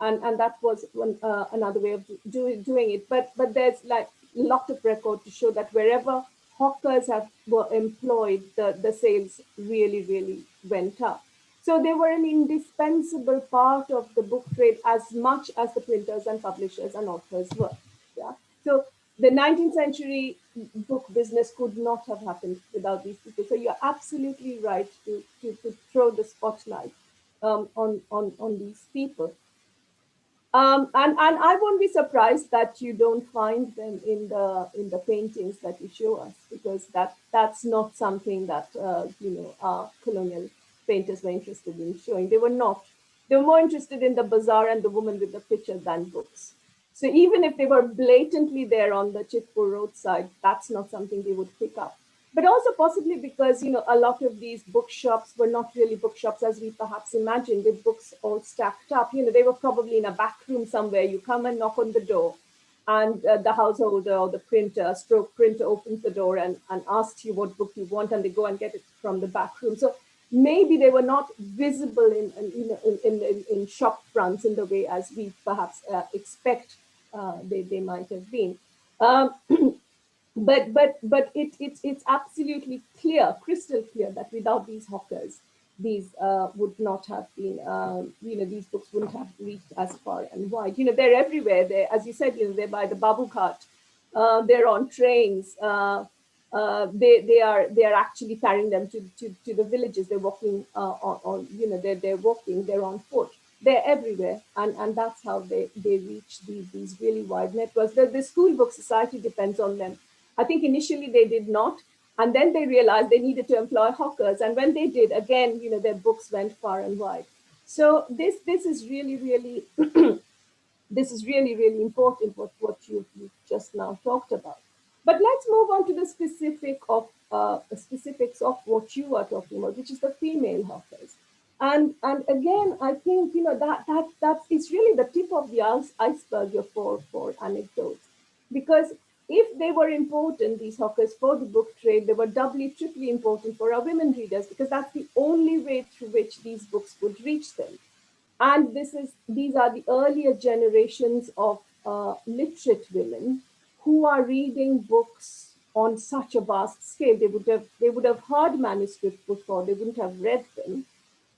And, and that was one, uh, another way of do, doing it. But, but there's like a lot of record to show that wherever hawkers have were employed, the, the sales really, really went up. So they were an indispensable part of the book trade as much as the printers and publishers and authors were. Yeah. So the 19th century book business could not have happened without these people. So you're absolutely right to, to, to throw the spotlight um, on, on, on these people. Um, and, and I won't be surprised that you don't find them in the in the paintings that you show us, because that that's not something that uh, you know our colonial painters were interested in showing. They were not. They were more interested in the bazaar and the woman with the picture than books. So even if they were blatantly there on the Chitpur roadside, that's not something they would pick up but also possibly because you know a lot of these bookshops were not really bookshops as we perhaps imagined. With books all stacked up. You know they were probably in a back room somewhere. You come and knock on the door and uh, the householder or the printer stroke printer opens the door and, and asks you what book you want and they go and get it from the back room. So maybe they were not visible in, in in, in, in shop fronts in the way as we perhaps uh, expect uh, they, they might have been. Um, but but but it, it it's absolutely clear, crystal clear that without these hawkers, these uh, would not have been, um, you know, these books wouldn't have reached as far and wide. You know, they're everywhere. They, as you said, you know, they're by the babu cart. Uh, they're on trains. Uh, uh, they they are they are actually carrying them to to, to the villages. They're walking uh, on, on, you know, they're they're walking. They're on foot. They're everywhere, and and that's how they they reach these these really wide networks. The the school book society depends on them. I think initially they did not, and then they realized they needed to employ hawkers. And when they did, again, you know, their books went far and wide. So this this is really, really, this is really, really important what, what you, just now talked about. But let's move on to the specific of uh, specifics of what you are talking about, which is the female hawkers. And and again, I think you know that that that is really the tip of the iceberg for for anecdotes, because if they were important, these hawkers, for the book trade, they were doubly, triply important for our women readers because that's the only way through which these books would reach them. And this is these are the earlier generations of uh, literate women who are reading books on such a vast scale. They would have they would have heard manuscripts before, they wouldn't have read them.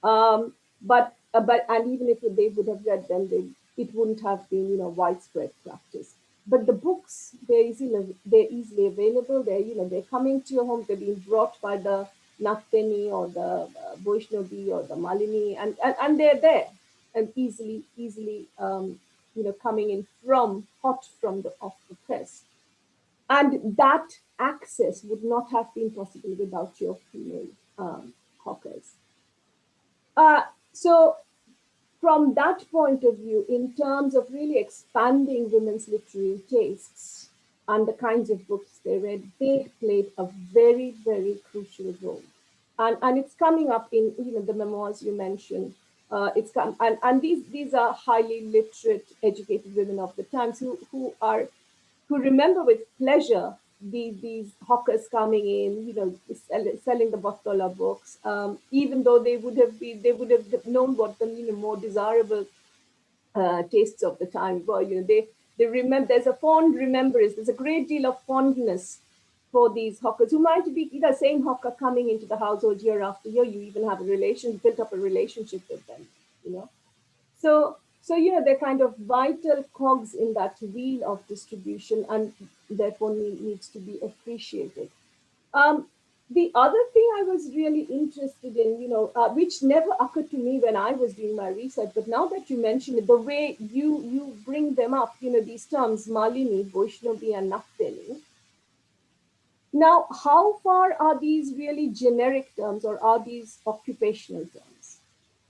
Um, but uh, but and even if they would have read them, they, it wouldn't have been you know widespread practice but the books they're easily they're easily available. They're you know they're coming to your home. They're being brought by the Nakteni or the uh, Vaishnavi or the Malini, and, and and they're there and easily easily um, you know coming in from hot from the off the press, and that access would not have been possible without your female um, hawkers. Uh, so from that point of view, in terms of really expanding women's literary tastes and the kinds of books they read, they played a very, very crucial role. And, and it's coming up in you know, the memoirs you mentioned. Uh, it's come, and, and these these are highly literate, educated women of the times who who are who remember with pleasure these these hawkers coming in, you know, selling the Bottola books, um, even though they would have been, they would have known what the you know more desirable uh, tastes of the time were. You know, they they remember. There's a fond remembrance. There's a great deal of fondness for these hawkers who might be the same hawker coming into the household year after year. You even have a relation, built up a relationship with them. You know, so so, you know, they're kind of vital cogs in that wheel of distribution and therefore need, needs to be appreciated. Um, the other thing I was really interested in, you know, uh, which never occurred to me when I was doing my research, but now that you mention it, the way you you bring them up, you know, these terms, Malini, Vaishnavi, and Nakteni. Now, how far are these really generic terms or are these occupational terms?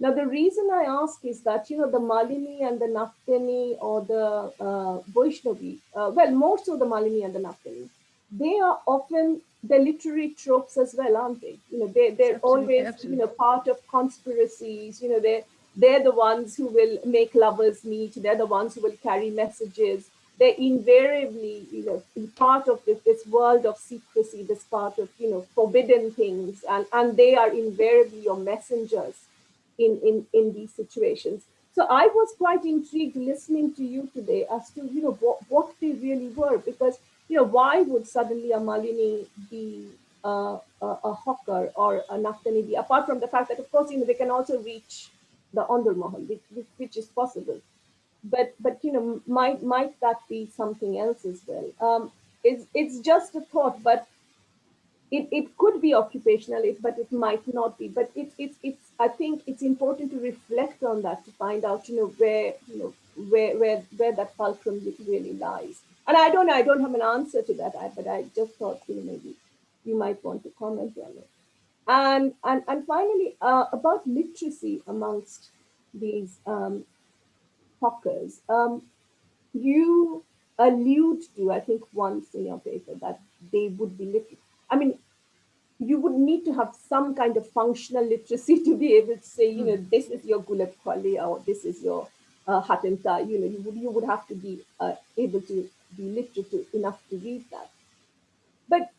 Now, the reason I ask is that, you know, the Malini and the Nafteni or the uh, Vaishnavi, uh, well, more so the Malini and the Nafteni, they are often the literary tropes as well, aren't they? You know, they, they're absolutely, always, absolutely. you know, part of conspiracies, you know, they're, they're the ones who will make lovers meet, they're the ones who will carry messages. They're invariably, you know, part of this, this world of secrecy, this part of, you know, forbidden things, and, and they are invariably your messengers in, in, in these situations. So I was quite intrigued listening to you today as to, you know, what, what they really were, because, you know, why would suddenly a Malini be uh, a, a, hawker or a Naftani be, apart from the fact that, of course, you know, they can also reach the Mahal, which, which, is possible. But, but you know, might, might that be something else as well? Um, it's, it's just a thought, but it, it could be occupational, but it might not be. But it's it's it's I think it's important to reflect on that to find out, you know, where you know where where where that fulcrum really lies. And I don't know, I don't have an answer to that, but I just thought you know maybe you might want to comment on it. And and and finally, uh, about literacy amongst these um, hawkers, um, you allude to, I think, once in your paper that they would be literate I mean, you would need to have some kind of functional literacy to be able to say, you know, hmm. this is your Gulab Khali or this is your uh, Hatimta. You know, you would, you would have to be uh, able to be literate enough to read that. But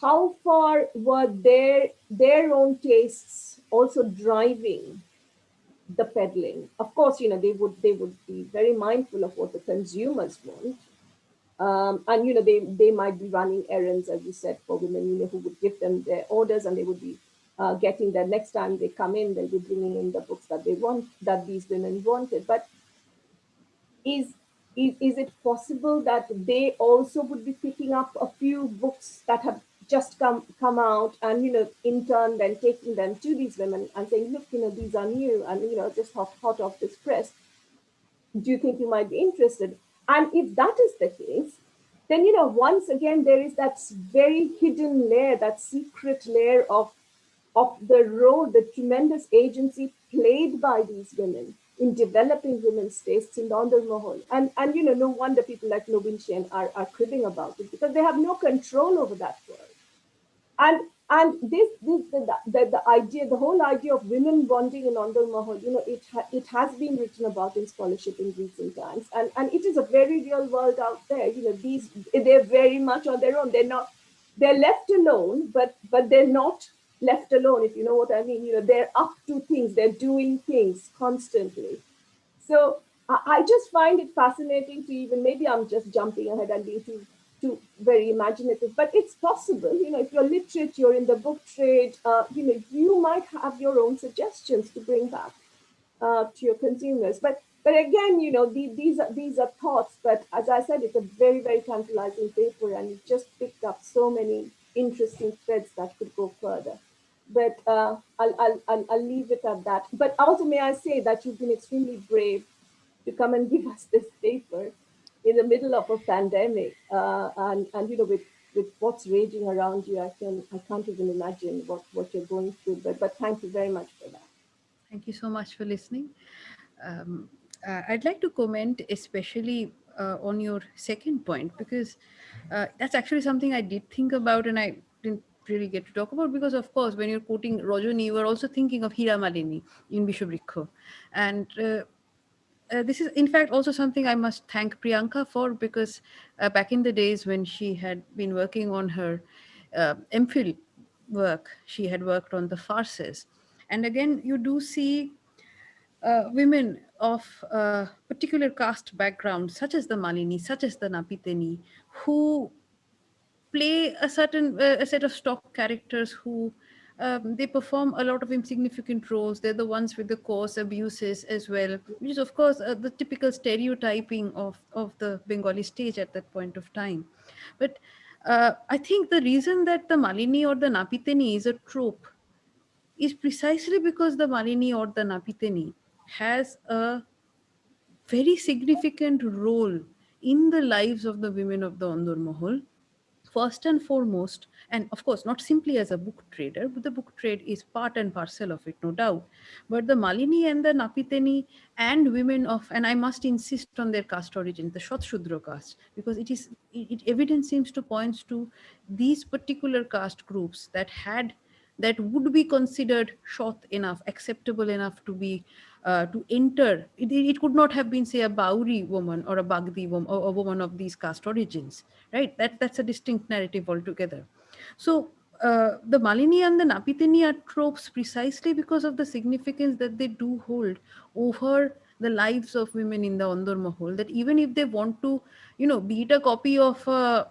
how far were their their own tastes also driving the peddling? Of course, you know, they would they would be very mindful of what the consumers want, Um, and you know they they might be running errands, as you said, for women, you know, who would give them their orders, and they would be uh, getting the next time they come in, they'll be bringing in the books that they want, that these women wanted. But is, is, is it possible that they also would be picking up a few books that have just come come out and you know in turn then taking them to these women and saying look you know these are new and you know just hot, hot off this press. Do you think you might be interested and if that is the case then you know once again there is that very hidden layer that secret layer of of the role, the tremendous agency played by these women in developing women's tastes in Andar Mahal. And, and you know, no wonder people like Nobin Sen are, are cribbing about it because they have no control over that world. And and this, this the, the, the idea, the whole idea of women bonding in Andar Mahal, you know, it, ha, it has been written about in scholarship in recent times. And, and it is a very real world out there. You know, these, they're very much on their own. They're not, they're left alone, but, but they're not left alone, if you know what I mean. You know, they're up to things, they're doing things constantly. So I just find it fascinating to even, maybe I'm just jumping ahead and being too, too very imaginative, but it's possible, you know, if you're literate, you're in the book trade, uh, you know, you might have your own suggestions to bring back uh, to your consumers. But but again, you know, the, these are these are thoughts. But as I said, it's a very very tantalizing paper, and it just picked up so many interesting threads that could go further but uh, I'll, I'll, I'll, I'll leave it at that. But also, may I say that you've been extremely brave to come and give us this paper in the middle of a pandemic, uh, and and you know with with what's raging around you, I can I can't even imagine what what you're going through. But but thank you very much for that. Thank you so much for listening. Um, uh, I'd like to comment especially uh, on your second point because uh, that's actually something I did think about and I didn't really get to talk about because of course when you're quoting Rajani you are also thinking of Hira Malini in Vishavrikho and uh, uh, this is in fact also something I must thank Priyanka for because uh, back in the days when she had been working on her uh, MPhil work she had worked on the farces. And again you do see uh, women of uh, particular caste background such as the Malini such as the Napiteni who play a certain uh, a set of stock characters who um, they perform a lot of insignificant roles. They're the ones with the coarse abuses as well, which is of course uh, the typical stereotyping of, of the Bengali stage at that point of time. But uh, I think the reason that the Malini or the Napiteni is a trope is precisely because the Malini or the Napiteni has a very significant role in the lives of the women of the Andar Mahal first and foremost, and of course, not simply as a book trader, but the book trade is part and parcel of it, no doubt. But the Malini and the Napiteni and women of, and I must insist on their caste origin, the Shudra caste, because it is, it, it evidence seems to point to these particular caste groups that had, that would be considered short enough, acceptable enough to be uh, to enter. It, it, could not have been, say, a Bauri woman or a Bagdi woman or a woman of these caste origins, right? That, that's a distinct narrative altogether. So uh, the Malini and the Napiteni are tropes precisely because of the significance that they do hold over the lives of women in the Andar Mahal, that even if they want to, you know, beat a copy of uh,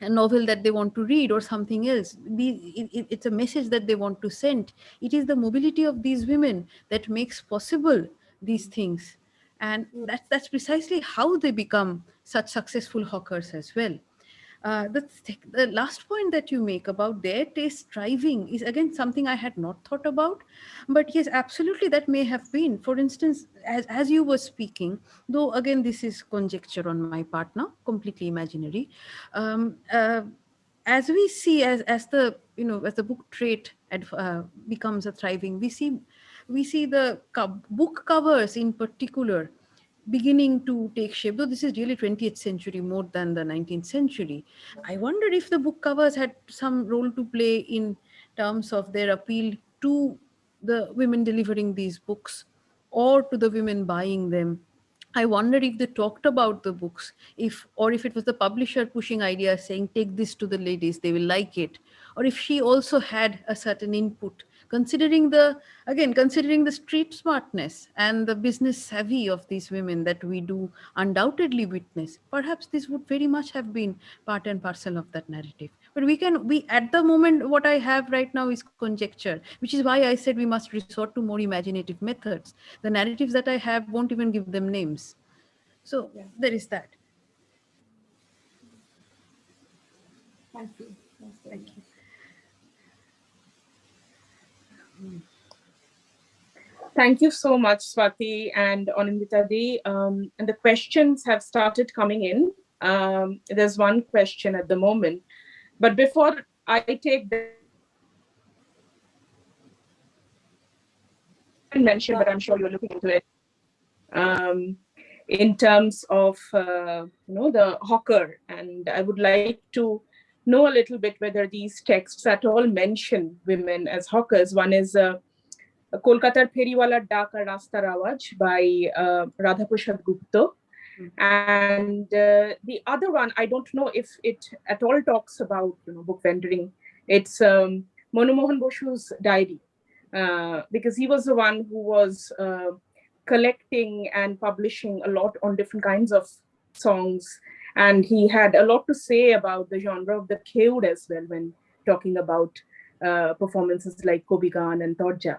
a novel that they want to read or something else. it's a message that they want to send. It is the mobility of these women that makes possible these things. And hmm. that's, that's precisely how they become such successful hawkers as well. Uh, the, the last point that you make about their taste striving is again something I had not thought about, but yes, absolutely that may have been. For instance, as, as you were speaking, though again this is conjecture on my part now, completely imaginary. Um, uh, as we see, as as the you know as the book trade uh, becomes a thriving, we see we see the book covers in particular beginning to take shape, though this is really 20th century more than the 19th century. I wondered if the book covers had some role to play in terms of their appeal to the women delivering these books or to the women buying them. I wonder if they talked about the books, if or if it was the publisher pushing ideas saying, take this to the ladies, they will like it. Or if she also had a certain input considering the, again, considering the street smartness and the business savvy of these women that we do undoubtedly witness, perhaps this would very much have been part and parcel of that narrative. But we can, we at the moment, what I have right now is conjecture, which is why I said we must resort to more imaginative methods. The narratives that I have won't even give them names. So yeah. there is that. Thank you. Thank you. Thank you so much, Swati and Anindita Um, and the questions have started coming in. Um, there's one question at the moment. But before I take the mention, but I'm sure you're looking into it. Um, in terms of uh, you know the hawker, and I would like to know a little bit whether these texts at all mention women as hawkers. One is uh, Kolkatar Feriwala Dak Rastar Awaj by uh, Radhaprasad Gupta. Mm -hmm. And uh, the other one, I don't know if it at all talks about you know book vendoring. It's um, Monomohan Boshu's diary, uh, because he was the one who was uh, collecting and publishing a lot on different kinds of songs and he had a lot to say about the genre of the Kheud as well when talking about uh, performances like Kobigan and Torja.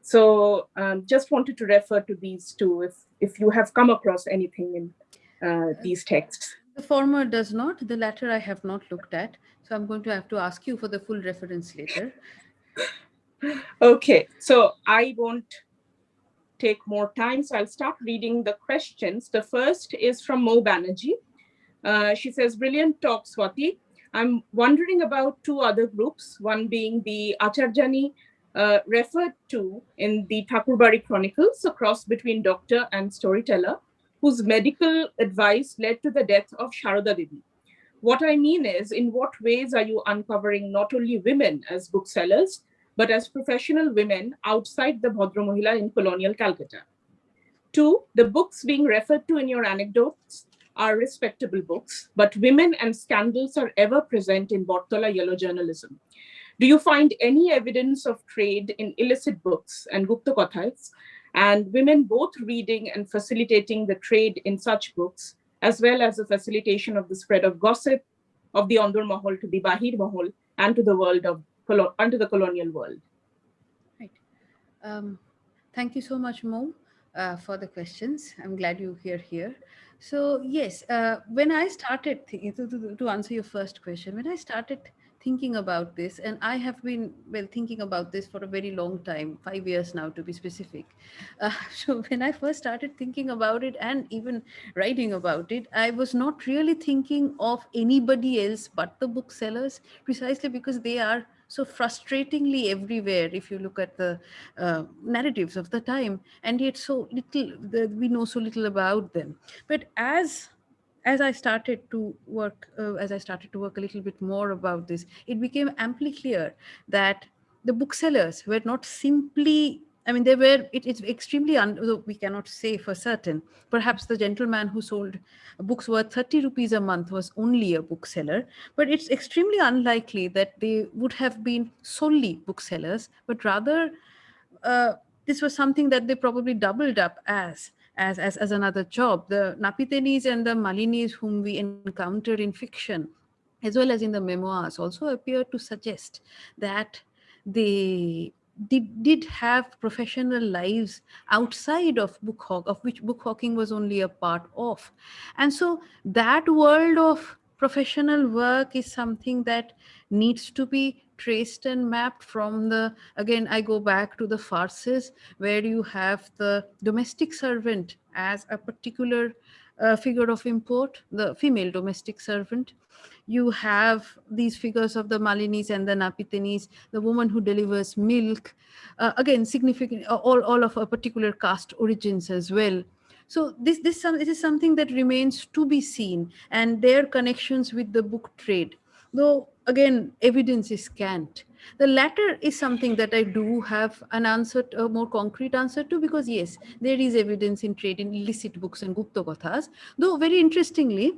So um, just wanted to refer to these two if, if you have come across anything in uh, these texts. The former does not, the latter I have not looked at. So I'm going to have to ask you for the full reference later. okay, so I won't take more time. So I'll start reading the questions. The first is from Mo Banerjee. Uh, she says, brilliant talk, Swati. I'm wondering about two other groups, one being the Acharjani uh, referred to in the Thakurbari Chronicles, a cross between doctor and storyteller, whose medical advice led to the death of Sharada Devi. What I mean is, in what ways are you uncovering not only women as booksellers, but as professional women outside the Bhadra Mohila in colonial Calcutta? Two, the books being referred to in your anecdotes are respectable books, but women and scandals are ever present in Bortola yellow journalism. Do you find any evidence of trade in illicit books and Gupta Kathas, and women both reading and facilitating the trade in such books, as well as the facilitation of the spread of gossip of the Andur Mahal to the Bahir Mahal and to the world of unto the colonial world? Right. Um, thank you so much, Mo, uh, for the questions. I'm glad you're here here. So yes, uh, when I started to, to, to answer your first question, when I started thinking about this, and I have been well thinking about this for a very long time, five years now to be specific. Uh, so when I first started thinking about it and even writing about it, I was not really thinking of anybody else but the booksellers, precisely because they are so frustratingly everywhere if you look at the uh, narratives of the time and yet so little the, we know so little about them. But as as I started to work, uh, as I started to work a little bit more about this, it became amply clear that the booksellers were not simply I mean, they were, it, it's extremely, un, we cannot say for certain. Perhaps the gentleman who sold books worth 30 rupees a month was only a bookseller, but it's extremely unlikely that they would have been solely booksellers, but rather uh, this was something that they probably doubled up as, as, as, as another job. The Napitenis and the Malinis whom we encounter in fiction, as well as in the memoirs, also appear to suggest that they did, did have professional lives outside of book hawk, of which book hawking was only a part of. And so that world of professional work is something that needs to be traced and mapped from the, again, I go back to the farces where you have the domestic servant as a particular uh, figure of import, the female domestic servant, you have these figures of the Malinis and the Napitenis, the woman who delivers milk, uh, again, significant, all, all of a particular caste origins as well. So this, this, this is something that remains to be seen and their connections with the book trade, though again, evidence is scant. The latter is something that I do have an answer, a more concrete answer to, because yes, there is evidence in trade in illicit books and Gupta Kathas, though very interestingly,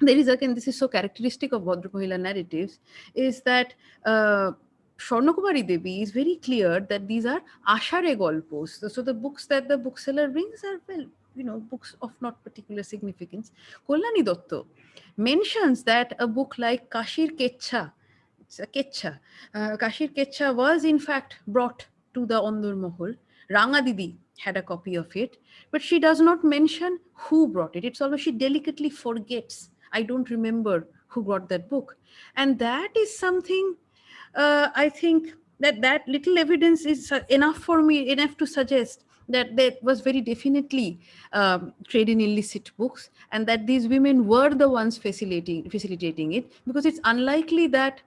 there is again, this is so characteristic of Bhadra Mohila narratives, is that uh, Devi is very clear that these are ashare golpos. So the books that the bookseller brings are, well, you know, books of not particular significance. Kalyani Dotto mentions that a book like Kashir Kecha, it's a Kecha, uh, Kashir Kecha was in fact brought to the Ondur Mohol. Ranga Didi had a copy of it, but she does not mention who brought it. It's always she delicately forgets. I don't remember who brought that book. And that is something uh, I think that that little evidence is enough for me, enough to suggest that there was very definitely um, trade in illicit books and that these women were the ones facilitating, facilitating it because it's unlikely that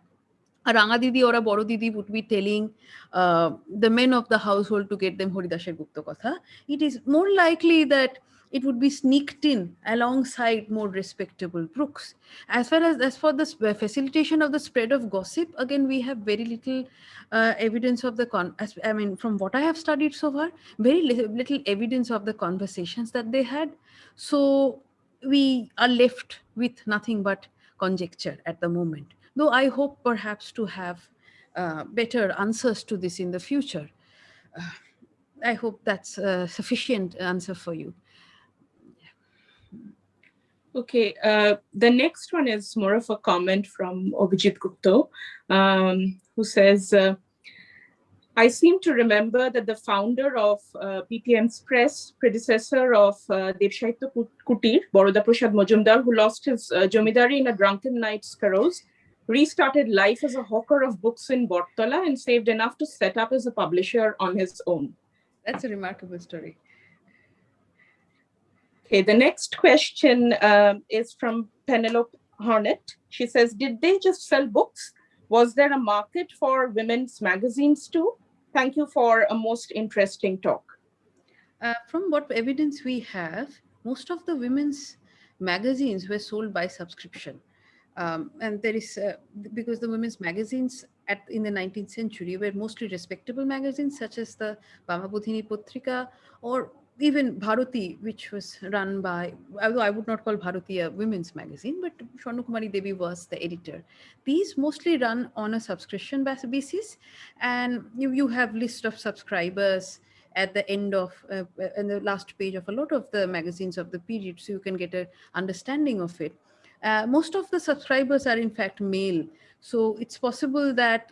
a Didi or a Boro Didi would be telling uh, the men of the household to get them Haridasher Gupta Katha. It is more likely that it would be sneaked in alongside more respectable books. As far as, as for the facilitation of the spread of gossip, again, we have very little uh, evidence of the, con as, I mean, from what I have studied so far, very li little evidence of the conversations that they had. So we are left with nothing but conjecture at the moment, though I hope perhaps to have uh, better answers to this in the future. Uh, I hope that's a sufficient answer for you. Okay, uh, the next one is more of a comment from Abhijit Gupta, um, who says, uh, I seem to remember that the founder of uh, press, predecessor of uh, Kutir, Boroda Prasad Majumdar, who lost his uh, jomidari in a drunken night's carouse, restarted life as a hawker of books in Bortola and saved enough to set up as a publisher on his own. That's a remarkable story. Okay, the next question um, is from Penelope Hornet. She says, did they just sell books? Was there a market for women's magazines too? Thank you for a most interesting talk. Uh, from what evidence we have, most of the women's magazines were sold by subscription. Um, and there is, uh, because the women's magazines at, in the 19th century were mostly respectable magazines such as the Bamabodhini Putrika or even Bharati, which was run by, although I would not call Bharati a women's magazine, but Swarnakumari Devi was the editor. These mostly run on a subscription basis, and you, you have list of subscribers at the end of, uh, in the last page of a lot of the magazines of the period, so you can get an understanding of it. Uh, most of the subscribers are in fact male. So it's possible that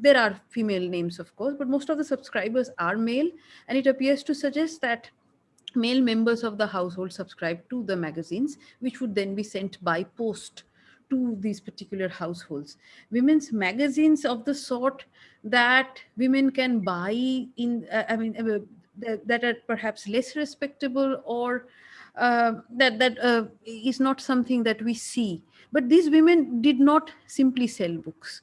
there are female names, of course, but most of the subscribers are male. And it appears to suggest that male members of the household subscribe to the magazines, which would then be sent by post to these particular households. Women's magazines of the sort that women can buy in, uh, I mean, uh, that, that, are perhaps less respectable or uh, that, that uh, is not something that we see. But these women did not simply sell books.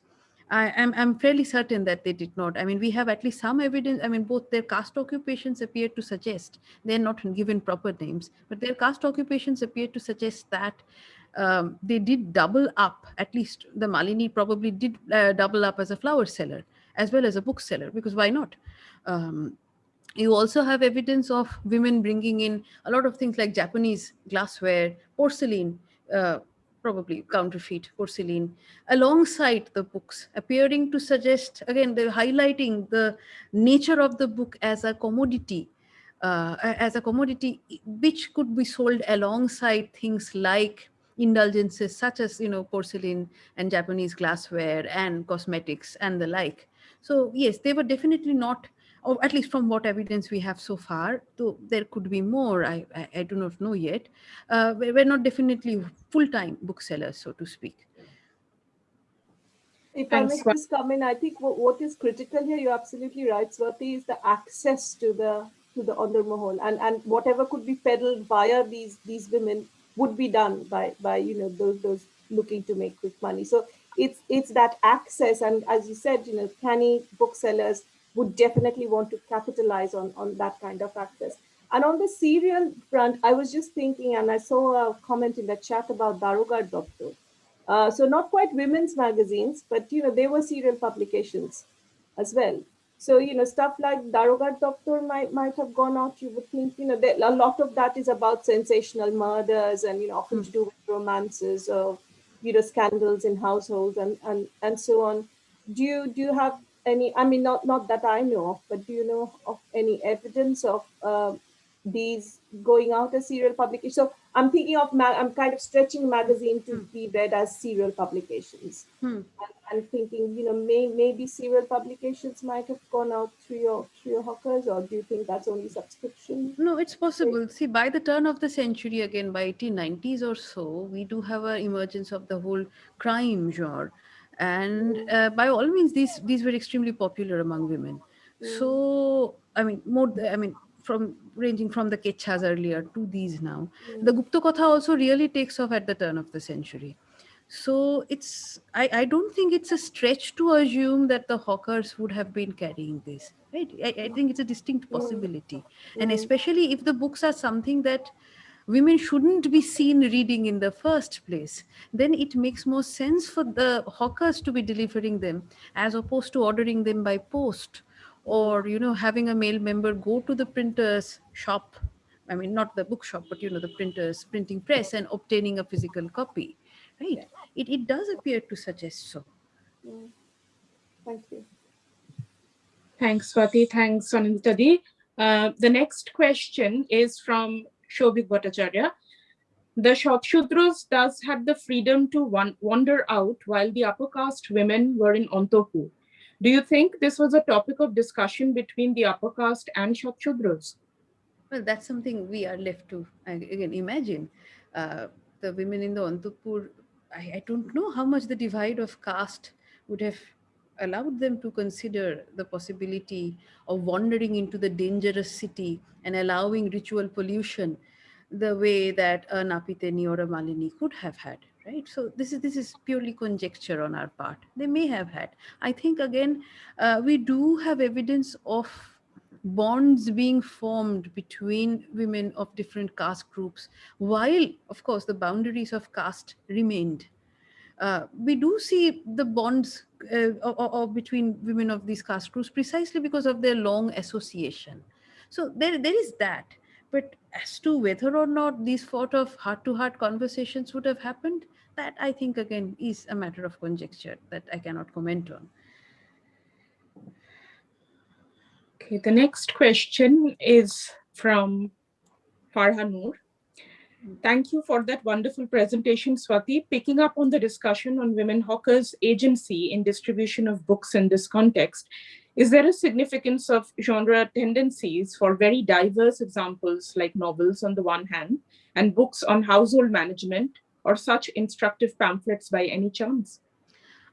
I, am I'm, I'm fairly certain that they did not. I mean, we have at least some evidence. I mean, both their caste occupations appear to suggest, they're not given proper names, but their caste occupations appear to suggest that um, they did double up, at least the Malini probably did uh, double up as a flower seller, as well as a bookseller, because why not? Um, you also have evidence of women bringing in a lot of things like Japanese glassware, porcelain, uh, probably counterfeit porcelain alongside the books appearing to suggest again they're highlighting the nature of the book as a commodity uh, as a commodity which could be sold alongside things like indulgences such as you know porcelain and japanese glassware and cosmetics and the like. So yes they were definitely not or at least from what evidence we have so far, though there could be more, I, I, I do not know yet, uh, we're not definitely full-time booksellers, so to speak. If I may just come in, I think what, what is critical here, you're absolutely right, Swati, is the access to the to the Ondur Mahal and, and whatever could be peddled via these these women would be done by by you know those those looking to make quick money. So it's it's that access and as you said, you know, canny booksellers would definitely want to capitalize on, on that kind of access. And on the serial front, I was just thinking, and I saw a comment in the chat about Darogar Daftar. Uh, so not quite women's magazines, but you know, they were serial publications as well. So, you know, stuff like Darogar Daftar might, might have gone out. You would think, you know, a lot of that is about sensational murders and, you know, often mm. to do with romances or, you know, scandals in households and, and, and so on. Do you, do you have any, I mean, not, not that I know of, but do you know of any evidence of uh, these going out as serial publications? So I'm thinking of, I'm kind of stretching magazine to hmm. be read as serial publications. Hmm. I'm thinking, you know, may, maybe serial publications might have gone out through your through your hawkers, or do you think that's only subscription? No, it's possible. See, by the turn of the century, again by 1890s or so, we do have an emergence of the whole crime genre, and mm. uh, by all means, these these were extremely popular among women. Mm. So, I mean, more. I mean, from ranging from the Kechas earlier to these now, mm. the Gupta Katha also really takes off at the turn of the century. So it's, I, I don't think it's a stretch to assume that the hawkers would have been carrying this, right? I, I think it's a distinct possibility. And especially if the books are something that women shouldn't be seen reading in the first place, then it makes more sense for the hawkers to be delivering them as opposed to ordering them by post or, you know, having a male member go to the printer's shop I mean, not the bookshop, but you know, the printer's printing press and obtaining a physical copy right? It, it does appear to suggest so. Mm. Thank you. Thanks, Swati. Thanks, Aninditadi. Uh, the next question is from Shobik Bhattacharya. The Shudras does have the freedom to wander out while the upper caste women were in Antapur. Do you think this was a topic of discussion between the upper caste and Shudras? Well, that's something we are left to, again, imagine. Uh, the women in the Antapur I, I don't know how much the divide of caste would have allowed them to consider the possibility of wandering into the dangerous city and allowing ritual pollution the way that a Napiteni or a Malini could have had, right? So this is this is purely conjecture on our part. They may have had. I think again, uh, we do have evidence of bonds being formed between women of different caste groups, while, of course, the boundaries of caste remained. Uh, we do see the bonds uh, or, or between women of these caste groups precisely because of their long association. So there, there is that. But as to whether or not these sort of heart-to-heart -heart conversations would have happened, that I think again is a matter of conjecture that I cannot comment on. Okay, the next question is from Farha Noor. Thank you for that wonderful presentation, Swati. Picking up on the discussion on women hawkers' agency in distribution of books in this context, is there a significance of genre tendencies for very diverse examples like novels on the one hand and books on household management or such instructive pamphlets by any chance?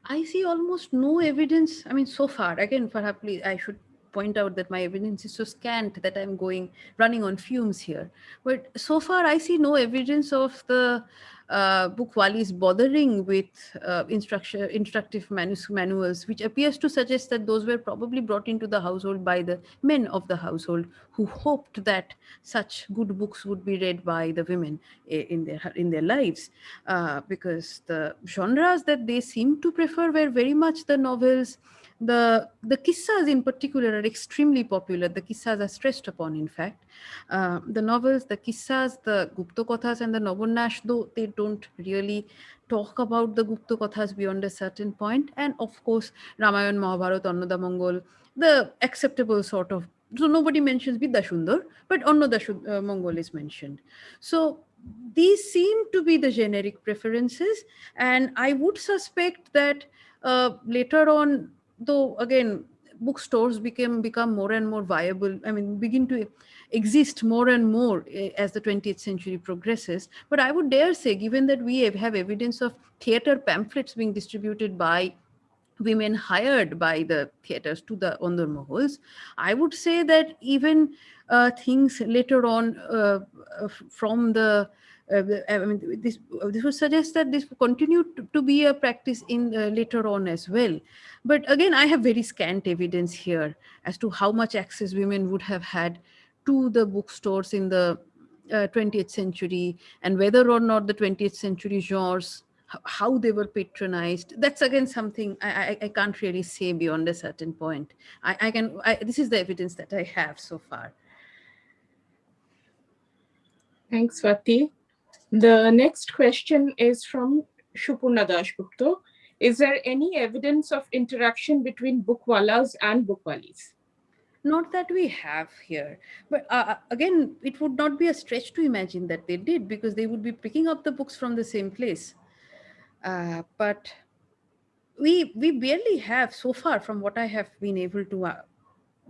I see almost no evidence. I mean, so far, again, perhaps I should point out that my evidence is so scant that I'm going running on fumes here. But so far, I see no evidence of the uh, bothering with uh, instructive manuals, which appears to suggest that those were probably brought into the household by the men of the household who hoped that such good books would be read by the women in their in their lives, uh, because the genres that they seem to prefer were very much the novels the, the kissas in particular are extremely popular. The kissas are stressed upon, in fact. Uh, the novels, the kissas, the Gupta Kathas and the Nabonyash, though they don't really talk about the Gupta Kathas beyond a certain point. And of course, Ramayan, Mahabharata, Annoda Mongol, the acceptable sort of, so nobody mentions Vidya Sundar, but Annoda uh, Mongol is mentioned. So these seem to be the generic preferences. And I would suspect that uh, later on, though again bookstores became become more and more viable i mean begin to exist more and more eh, as the 20th century progresses. But i would dare say given that we have evidence of theater pamphlets being distributed by women hired by the theaters to the Ondur Mohols, I would say that even uh, things later on uh, uh from the I mean, this, this would suggest that this continued to, to be a practice in uh, later on as well. But again, I have very scant evidence here as to how much access women would have had to the bookstores in the uh, 20th century and whether or not the 20th century genres how they were patronized that's again something i i, I can't really say beyond a certain point i i can I, this is the evidence that i have so far thanks Swati. The next question is from Shupurna Dashgupta. Is there any evidence of interaction between bookwalas and bookwalis? Not that we have here, but uh, uh, again, it would not be a stretch to imagine that they did because they would be picking up the books from the same place. Uh, but we we barely have so far from what I have been able to uh,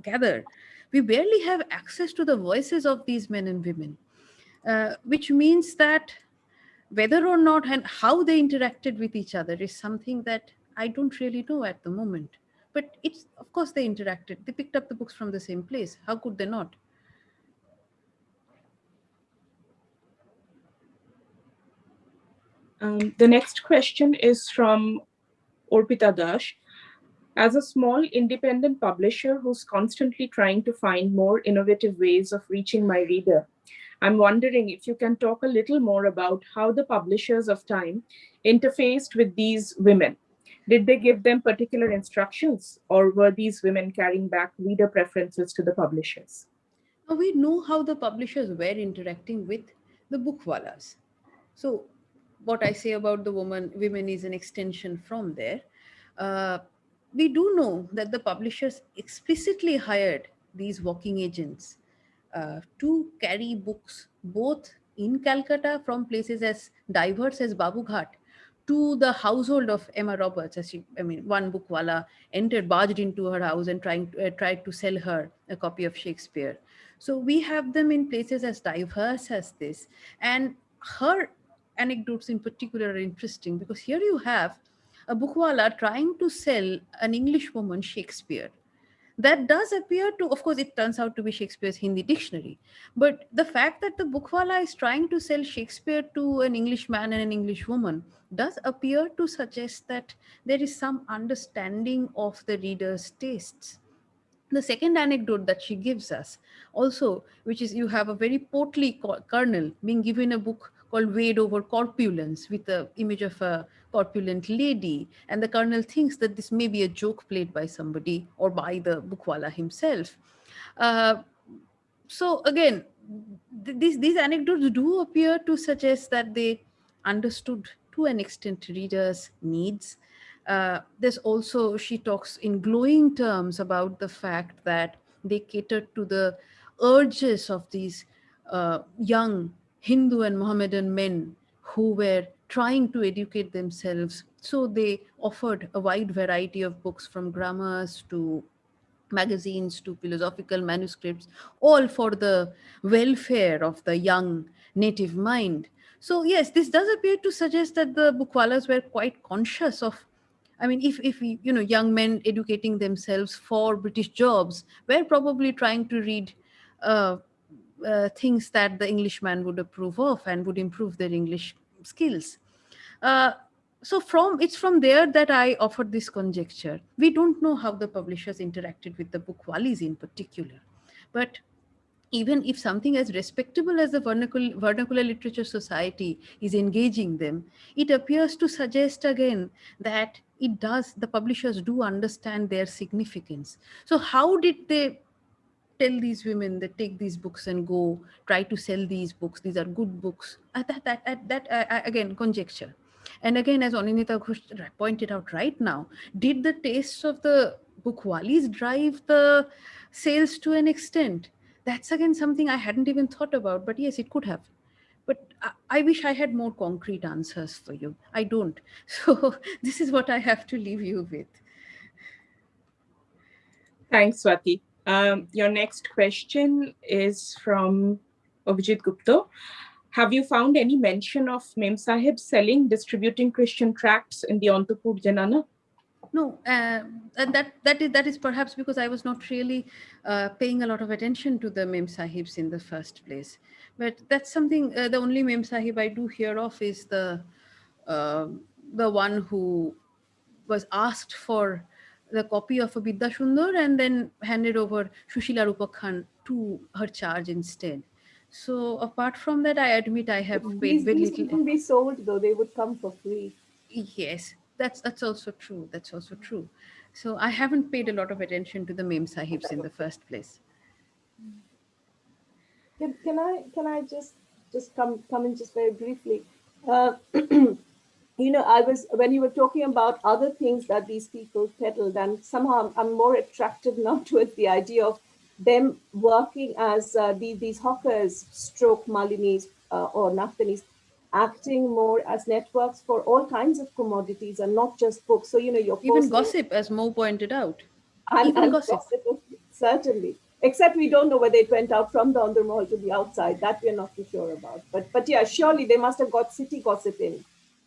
gather, we barely have access to the voices of these men and women, which means that whether or not and how they interacted with each other is something that I don't really know at the moment. But it's, of course, they interacted. They picked up the books from the same place. How could they not? Um, the next question is from Orpita Dash. As a small independent publisher who's constantly trying to find more innovative ways of reaching my reader, I'm wondering if you can talk a little more about how the publishers of Time interfaced with these women. Did they give them particular instructions or were these women carrying back reader preferences to the publishers? Now we know how the publishers were interacting with the bookwalas. So what I say about the woman, women is an extension from there. Uh, we do know that the publishers explicitly hired these walking agents to carry books both in Calcutta from places as diverse as Babughat to the household of Emma Roberts. As she, I mean, one bookwala entered, barged into her house and trying to, uh, tried to sell her a copy of Shakespeare. So we have them in places as diverse as this. And her anecdotes in particular are interesting because here you have a bookwala trying to sell an English woman Shakespeare. That does appear to, of course, it turns out to be Shakespeare's Hindi dictionary. But the fact that the bookwala is trying to sell Shakespeare to an Englishman and an English woman does appear to suggest that there is some understanding of the reader's tastes. The second anecdote that she gives us also, which is you have a very portly colonel being given a book called Wade over Corpulence with the image of a corpulent lady. And the colonel thinks that this may be a joke played by somebody or by the bookwala himself. Uh, so again, th these, these anecdotes do appear to suggest that they understood to an extent readers' needs. Uh, there's also, she talks in glowing terms about the fact that they catered to the urges of these uh, young Hindu and Mohammedan men who were trying to educate themselves. So they offered a wide variety of books from grammars to magazines to philosophical manuscripts, all for the welfare of the young native mind. So yes, this does appear to suggest that the bookwalas were quite conscious of I mean, if, if you know, young men educating themselves for British jobs were probably trying to read uh, uh, things that the Englishman would approve of and would improve their English skills. Uh, so from it's from there that I offered this conjecture. We don't know how the publishers interacted with the bookwalis in particular, but even if something as respectable as the vernacular, vernacular literature society is engaging them, it appears to suggest again that it does, the publishers do understand their significance. So how did they tell these women that take these books and go try to sell these books these are good books at that that, at that uh, again conjecture and again as Anindita Ghosh pointed out right now did the tastes of the bookwalis drive the sales to an extent? That's again something i hadn't even thought about but yes it could have. But I, I wish i had more concrete answers for you. I don't. So this is what i have to leave you with. Thanks swati. Um, your next question is from Abhijit Gupta. Have you found any mention of Mem Sahib selling, distributing Christian tracts in the Antapur Janana? No, uh, and that that is that is perhaps because I was not really uh, paying a lot of attention to the Mem Sahibs in the first place. But that's something. Uh, the only Mem Sahib I do hear of is the uh, the one who was asked for the copy of a Bidya and then handed over Shushila Rupakhan to her charge instead. So apart from that, I admit I have these, paid very these little. wouldn't be sold though; they would come for free. Yes, that's that's also true. That's also true. So I haven't paid a lot of attention to the Mem Sahibs in the first place. Can, can I can I just just come come in just very briefly? Uh, you know, I was, when you were talking about other things that these people peddled, and somehow I'm, I'm more attracted now towards the idea of them working as uh, these, these hawkers, stroke Malinis uh, or Naftanis, acting more as networks for all kinds of commodities and not just books. So, you know, you're even gossip, as Mo pointed out. And, even and gossip. gossip. Certainly. Except we don't know whether it went out from the Ondar Mahal to the outside. That we're not too sure about. But but yeah, surely they must have got city gossip in.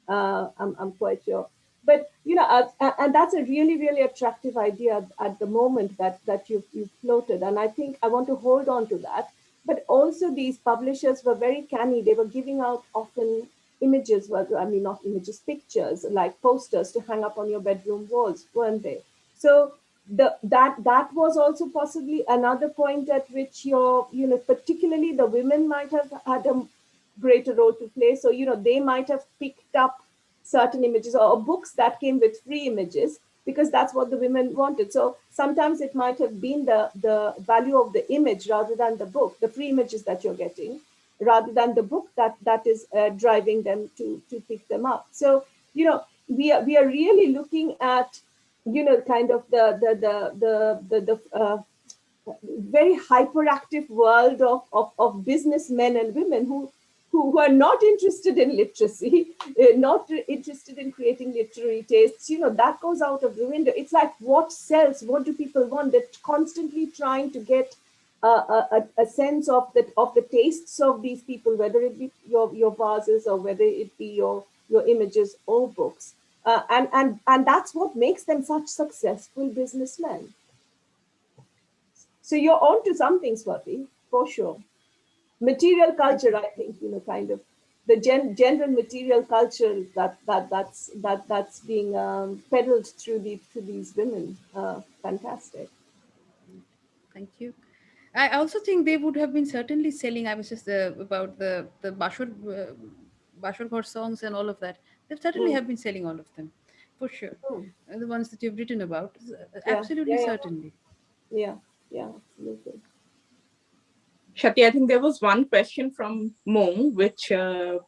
Uh, I'm, I'm quite sure. But you know, uh, and that's a really, really attractive idea at the moment that that you've, you've floated. And I think I want to hold on to that. But also these publishers were very canny. They were giving out often images, well, I mean, not images, pictures, like posters to hang up on your bedroom walls, weren't they? So the that that was also possibly another point at which your you know particularly the women might have had a greater role to play so you know they might have picked up certain images or books that came with free images because that's what the women wanted. So sometimes it might have been the the value of the image rather than the book the free images that you're getting rather than the book that that is uh, driving them to to pick them up. So you know we are we are really looking at you know, kind of the the the the the, the uh, very hyperactive world of, of, of businessmen and women who, who, are not interested in literacy, uh, not interested in creating literary tastes, you know, that goes out of the window. It's like what sells, what do people want? They're constantly trying to get a, a, a, sense of the, of the tastes of these people, whether it be your, your vases or whether it be your, your images or books. Uh, and, and, and that's what makes them such successful businessmen. So you're on to something, Swati, for sure. Material culture, I think, you know, kind of the gen general material culture that that that's that that's being um, peddled through the through these women. Uh, fantastic. Thank you. I also think they would have been certainly selling. I was just uh, about the the Bashar uh, Bashar songs and all of that. They certainly mm. have been selling all of them, for sure. Mm. The ones that you've written about, uh, absolutely, yeah, yeah, certainly. Yeah, yeah, absolutely. Swati, I think there was one question from Mo, which uh,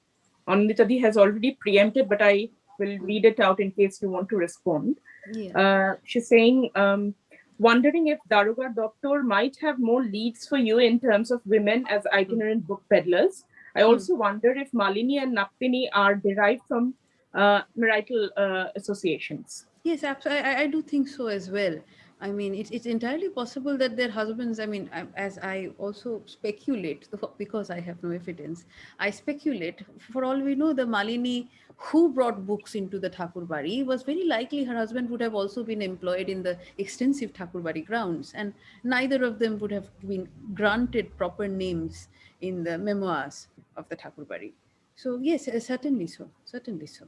Aninditadi has already preempted, but I will read it out in case you want to respond. Yeah. Uh, she's saying, um, wondering if Darogar Daftar might have more leads for you in terms of women as itinerant book peddlers. I hmm. also mm. wonder if Malini and Naptini are derived from uh, marital uh, associations. Yes, absolutely. I, I, do think so as well. I mean, it's, it's entirely possible that their husbands, I mean, as I also speculate, because I have no evidence, I speculate, for all we know, the Malini who brought books into the Thakurbari was very likely her husband would have also been employed in the extensive Thakurbari grounds, and neither of them would have been granted proper names in the memoirs of the Thakurbari. So yes, certainly so, certainly so.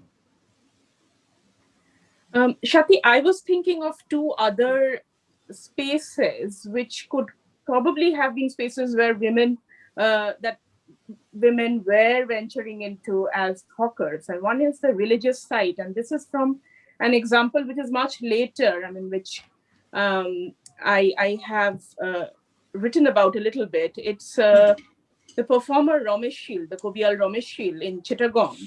Um, Swati, I was thinking of two other spaces which could probably have been spaces where women uh, that women were venturing into as hawkers. And one is the religious site. And this is from an example which is much later, I mean, which um, I, I have uh, written about a little bit. It's uh, the performer Ramesh Shil, the Kobial Ramesh Shil in Chittagong,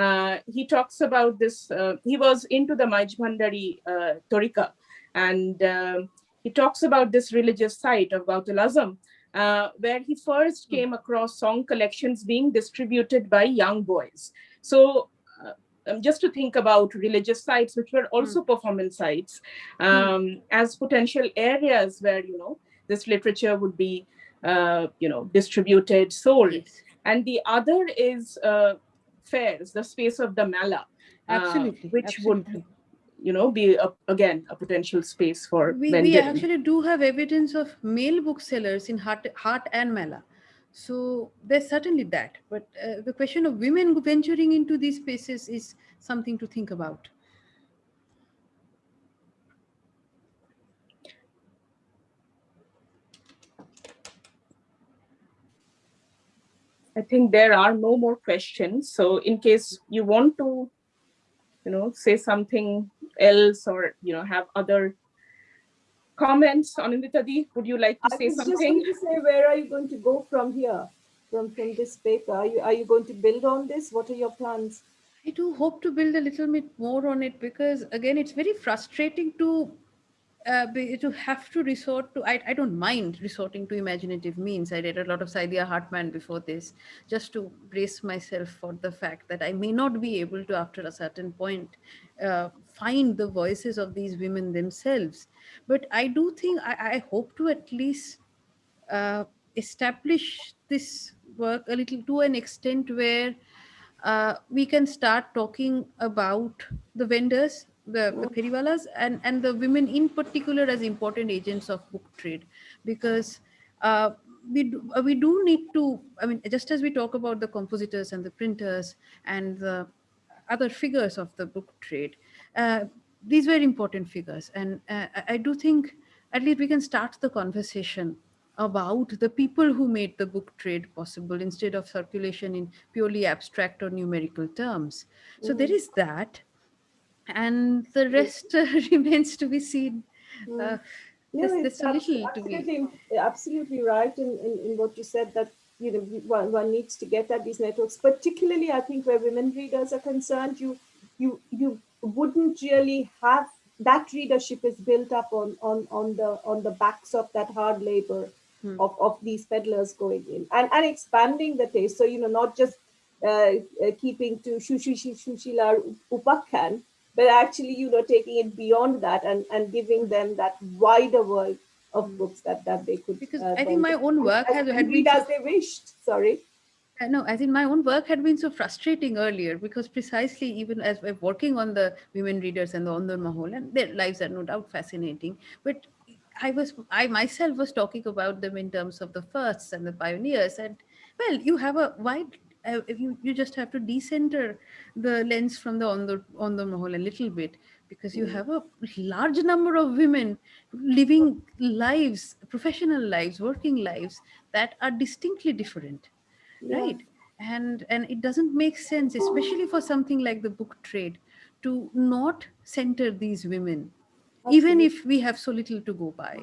uh, he talks about this, uh, he was into the Majbhandari uh, Torika, and uh, he talks about this religious site of Gautulazam, uh, where he first hmm. came across song collections being distributed by young boys. So uh, um, just to think about religious sites, which were also mm. performance sites, hmm. um, mm. as potential areas where, you know, this literature would be uh, you know, distributed, sold. Yes. And the other is uh, fairs, the space of the Mela, uh, which absolutely. would you know be a, again a potential space for we, we actually do have evidence of male booksellers in Haat, Haat and Mela so there's certainly that but uh, the question of women venturing into these spaces is something to think about I think there are no more questions. So in case you want to, you know, say something else or, you know, have other comments on Inditadi, would you like to I say something? I was just going to say, where are you going to go from here, from, from this paper? Are you, are you going to build on this? What are your plans? I do hope to build a little bit more on it because again, it's very frustrating to uh, to have to resort to, I, I don't mind resorting to imaginative means. I read a lot of Saidiya Hartman before this, just to brace myself for the fact that I may not be able to, after a certain point, uh, find the voices of these women themselves. But I do think, I, I hope to at least uh, establish this work a little to an extent where uh, we can start talking about the vendors the, the periwalas and, and the women in particular as important agents of book trade because uh, we do, uh, we do need to, I mean, just as we talk about the compositors and the printers and the other figures of the book trade, uh, these were important figures. And uh, I do think at least we can start the conversation about the people who made the book trade possible instead of circulation in purely abstract or numerical terms. So mm. there is that and the rest uh, remains to be seen. Hmm. Uh, no, there's, there's absolutely, absolutely, absolutely right in, in, in, what you said that you know one, one needs to get at these networks, particularly I think where women readers are concerned, you you you wouldn't really have that readership is built up on on on the on the backs of that hard labor hmm. of, of these peddlers going in and, and expanding the taste. So you know not just uh, uh, keeping to Shushi Shushila Upakhan, but actually, you know, taking it beyond that and, and giving them that wider world of mm. books that, that they could. Because uh, I think my own work has had been as they wished. Sorry. Uh, no, I think my own work had been so frustrating earlier because precisely even as we're working on the women readers and the Ondor Mahol, and their lives are no doubt fascinating, but I was I myself was talking about them in terms of the firsts and the pioneers, and well, you have a wide uh, if you you just have to decenter the lens from the on the on the mahal a little bit because you mm. have a large number of women living lives professional lives working lives that are distinctly different yeah. right and and it doesn't make sense especially for something like the book trade to not center these women Absolutely. even if we have so little to go by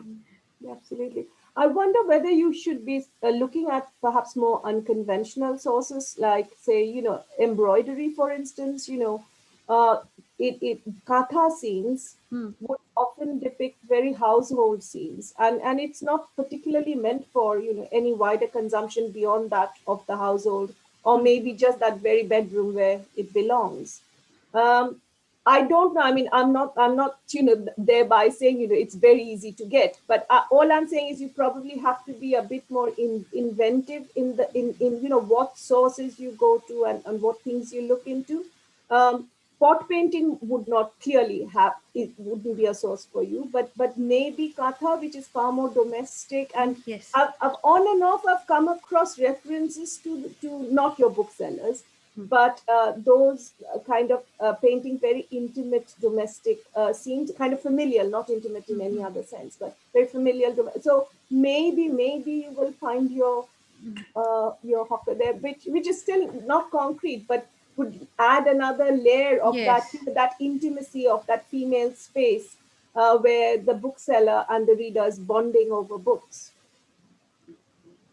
yeah, absolutely I wonder whether you should be uh, looking at perhaps more unconventional sources, like say, you know, embroidery, for instance, you know, uh, it, it kantha scenes hmm. would often depict very household scenes and, and it's not particularly meant for, you know, any wider consumption beyond that of the household or maybe just that very bedroom where it belongs. Um, I don't know. I mean, I'm not, I'm not, you know, thereby saying, you know, it's very easy to get. But uh, all I'm saying is you probably have to be a bit more in, inventive in the, in, in, you know, what sources you go to and, and what things you look into. Um, pot painting would not clearly have, it wouldn't be a source for you, but, but maybe kantha, which is far more domestic. And yes. I've, I've on and off, I've come across references to, to not your booksellers, but uh, those uh, kind of uh, painting very intimate domestic uh, scenes, kind of familial, not intimate in any mm-hmm. other sense, but very familial. So maybe, maybe you will find your uh, your hawker there, which which is still not concrete, but would add another layer of yes. that that intimacy of that female space uh, where the bookseller and the reader is bonding over books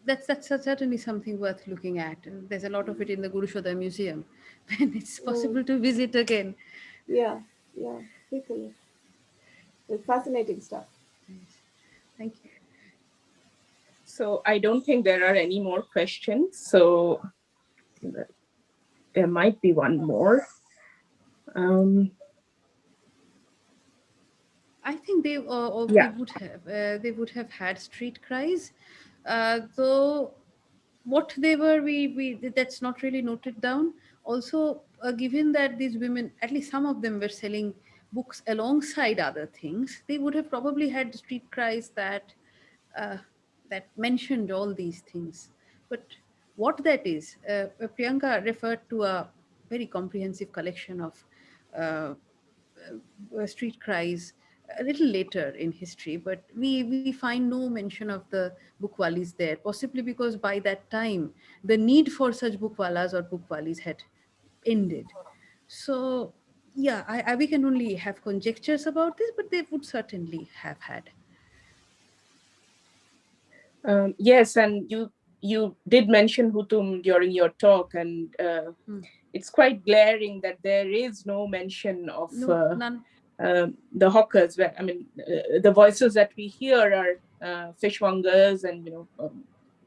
that's that's certainly something worth looking at. And there's a lot of it in the Gurusaday Museum, when it's mm. possible mm. to visit again. Yeah, yeah, quickly. It's fascinating stuff. Thank you. So I don't think there are any more questions. So there might be one more. Um, I think they, uh, yeah. they would have uh, they would have had street cries uh, so what they were, we, we that's not really noted down. Also, uh, given that these women, at least some of them were selling books alongside other things, they would have probably had street cries that uh, that mentioned all these things. But what that is, uh, Priyanka referred to a very comprehensive collection of uh, uh, street cries a little later in history, but we, we find no mention of the bookwalis there, possibly because by that time, the need for such bookwalas or bookwalis had ended. So yeah, I, I, we can only have conjectures about this, but they would certainly have had. Um, yes, and you you did mention Hutum during your talk, and uh, hmm it's quite glaring that there is no mention of No, uh, none. Uh, the hawkers. Where I mean, uh, the voices that we hear are uh, fishmongers and you know um,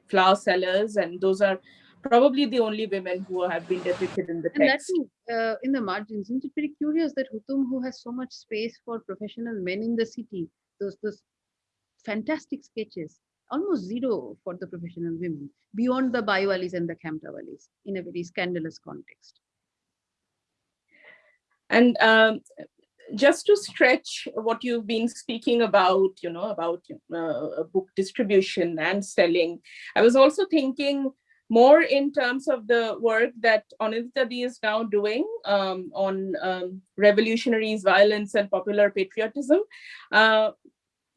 flower sellers, and those are probably the only women who have been depicted in the And that text. too, uh, in the margins, isn't it very curious that Hutum, who has so much space for professional men in the city, those those fantastic sketches, almost zero for the professional women, beyond the Baiwalis and the Khamtawalis, in a very scandalous context. And um, just to stretch what you've been speaking about, you know, about uh, book distribution and selling, I was also thinking more in terms of the work that Anindita is now doing um, on um, revolutionaries, violence, and popular patriotism. Uh,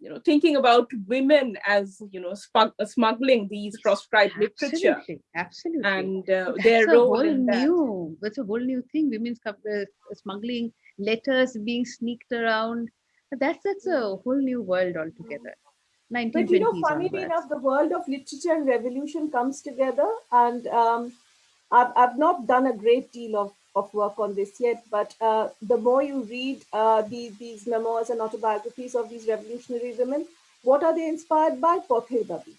you know, thinking about women as you know smuggling these proscribed literature Absolutely, absolutely. and uh, their a role whole in that. new. That's a whole new thing. Women's uh, smuggling letters being sneaked around. That's that's a whole new world altogether. 1920s But you know, funnily onwards. enough, the world of literature and revolution comes together. And um, I've, I've not done a great deal of, of work on this yet, but uh, the more you read uh, these, these memoirs and autobiographies of these revolutionary women, what are they inspired by? Pather Dabi.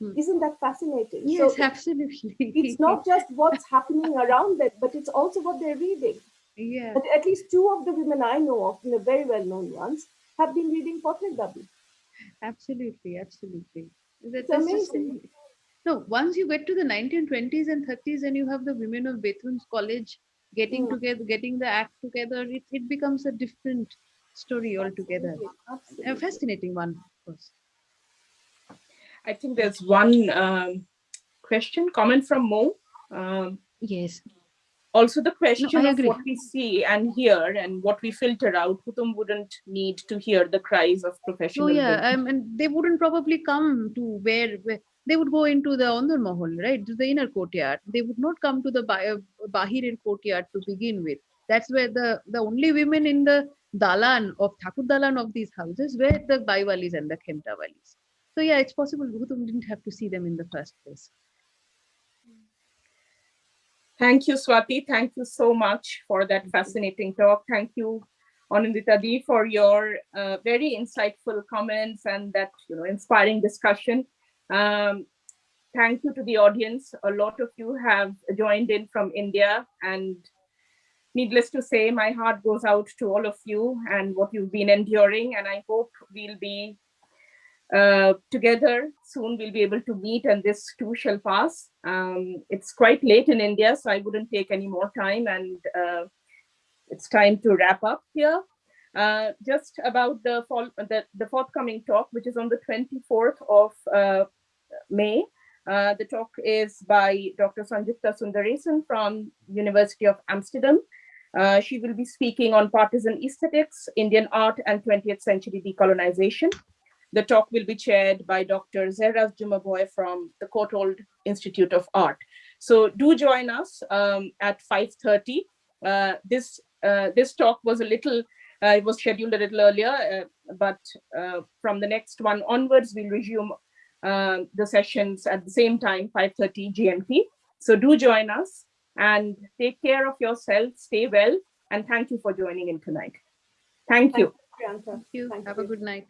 Hmm. Isn't that fascinating? Yes, so absolutely. it's not just what's happening around them, but it's also what they're reading. yeah. But at least two of the women I know of, the very well-known ones, have been reading Pather Dabi. Absolutely, absolutely. That, It's that's just- amazing. no, once you get to the 1920s and 30s and you have the women of Bethune's college getting Mm. together, getting the act together, it, it becomes a different story altogether. Absolutely, A fascinating one, of course. I think there's one um, question, comment from Mo. Um, Yes. also the question I of what we see and hear and what we filter out, Hutum wouldn't need to hear the cries of professional Oh yeah, um, and they wouldn't probably come to where, where they would go into the Ondar Mahal, right? To the inner courtyard. They would not come to the Ba- Bahirir courtyard to begin with. That's where the the only women in the dalan of Thakur dalan of these houses were the Baiwalis and the Khemtawalis. So yeah, it's possible Hutum didn't have to see them in the first place. Thank you, Swati. Thank you so much for that fascinating talk. Thank you, Anindita Di, for your uh, very insightful comments and that you know inspiring discussion. Um, thank you to the audience. A lot of you have joined in from India, and needless to say, my heart goes out to all of you and what you've been enduring. And I hope we'll be uh, together soon we'll be able to meet and this too shall pass. Um, it's quite late in India, so I wouldn't take any more time and uh, it's time to wrap up here. Uh, just about the, fall, the, the forthcoming talk, which is on the 24th of uh, May. Uh, the talk is by Dr. Sanjukta Sunderason from University of Amsterdam. Uh, she will be speaking on partisan aesthetics, Indian art, and 20th century decolonization. The talk will be chaired by Dr. Zehra Jumabhoy from the Courtauld Institute of Art. So do join us um, at 5.30. Uh, this, uh, this talk was a little, uh, it was scheduled a little earlier, uh, but uh, from the next one onwards, we'll resume uh, the sessions at the same time, 5.30 GMT. So do join us and take care of yourself, stay well, and thank you for joining in tonight. Thank you. Priyanka. Thank you. Thank Have you. a good night.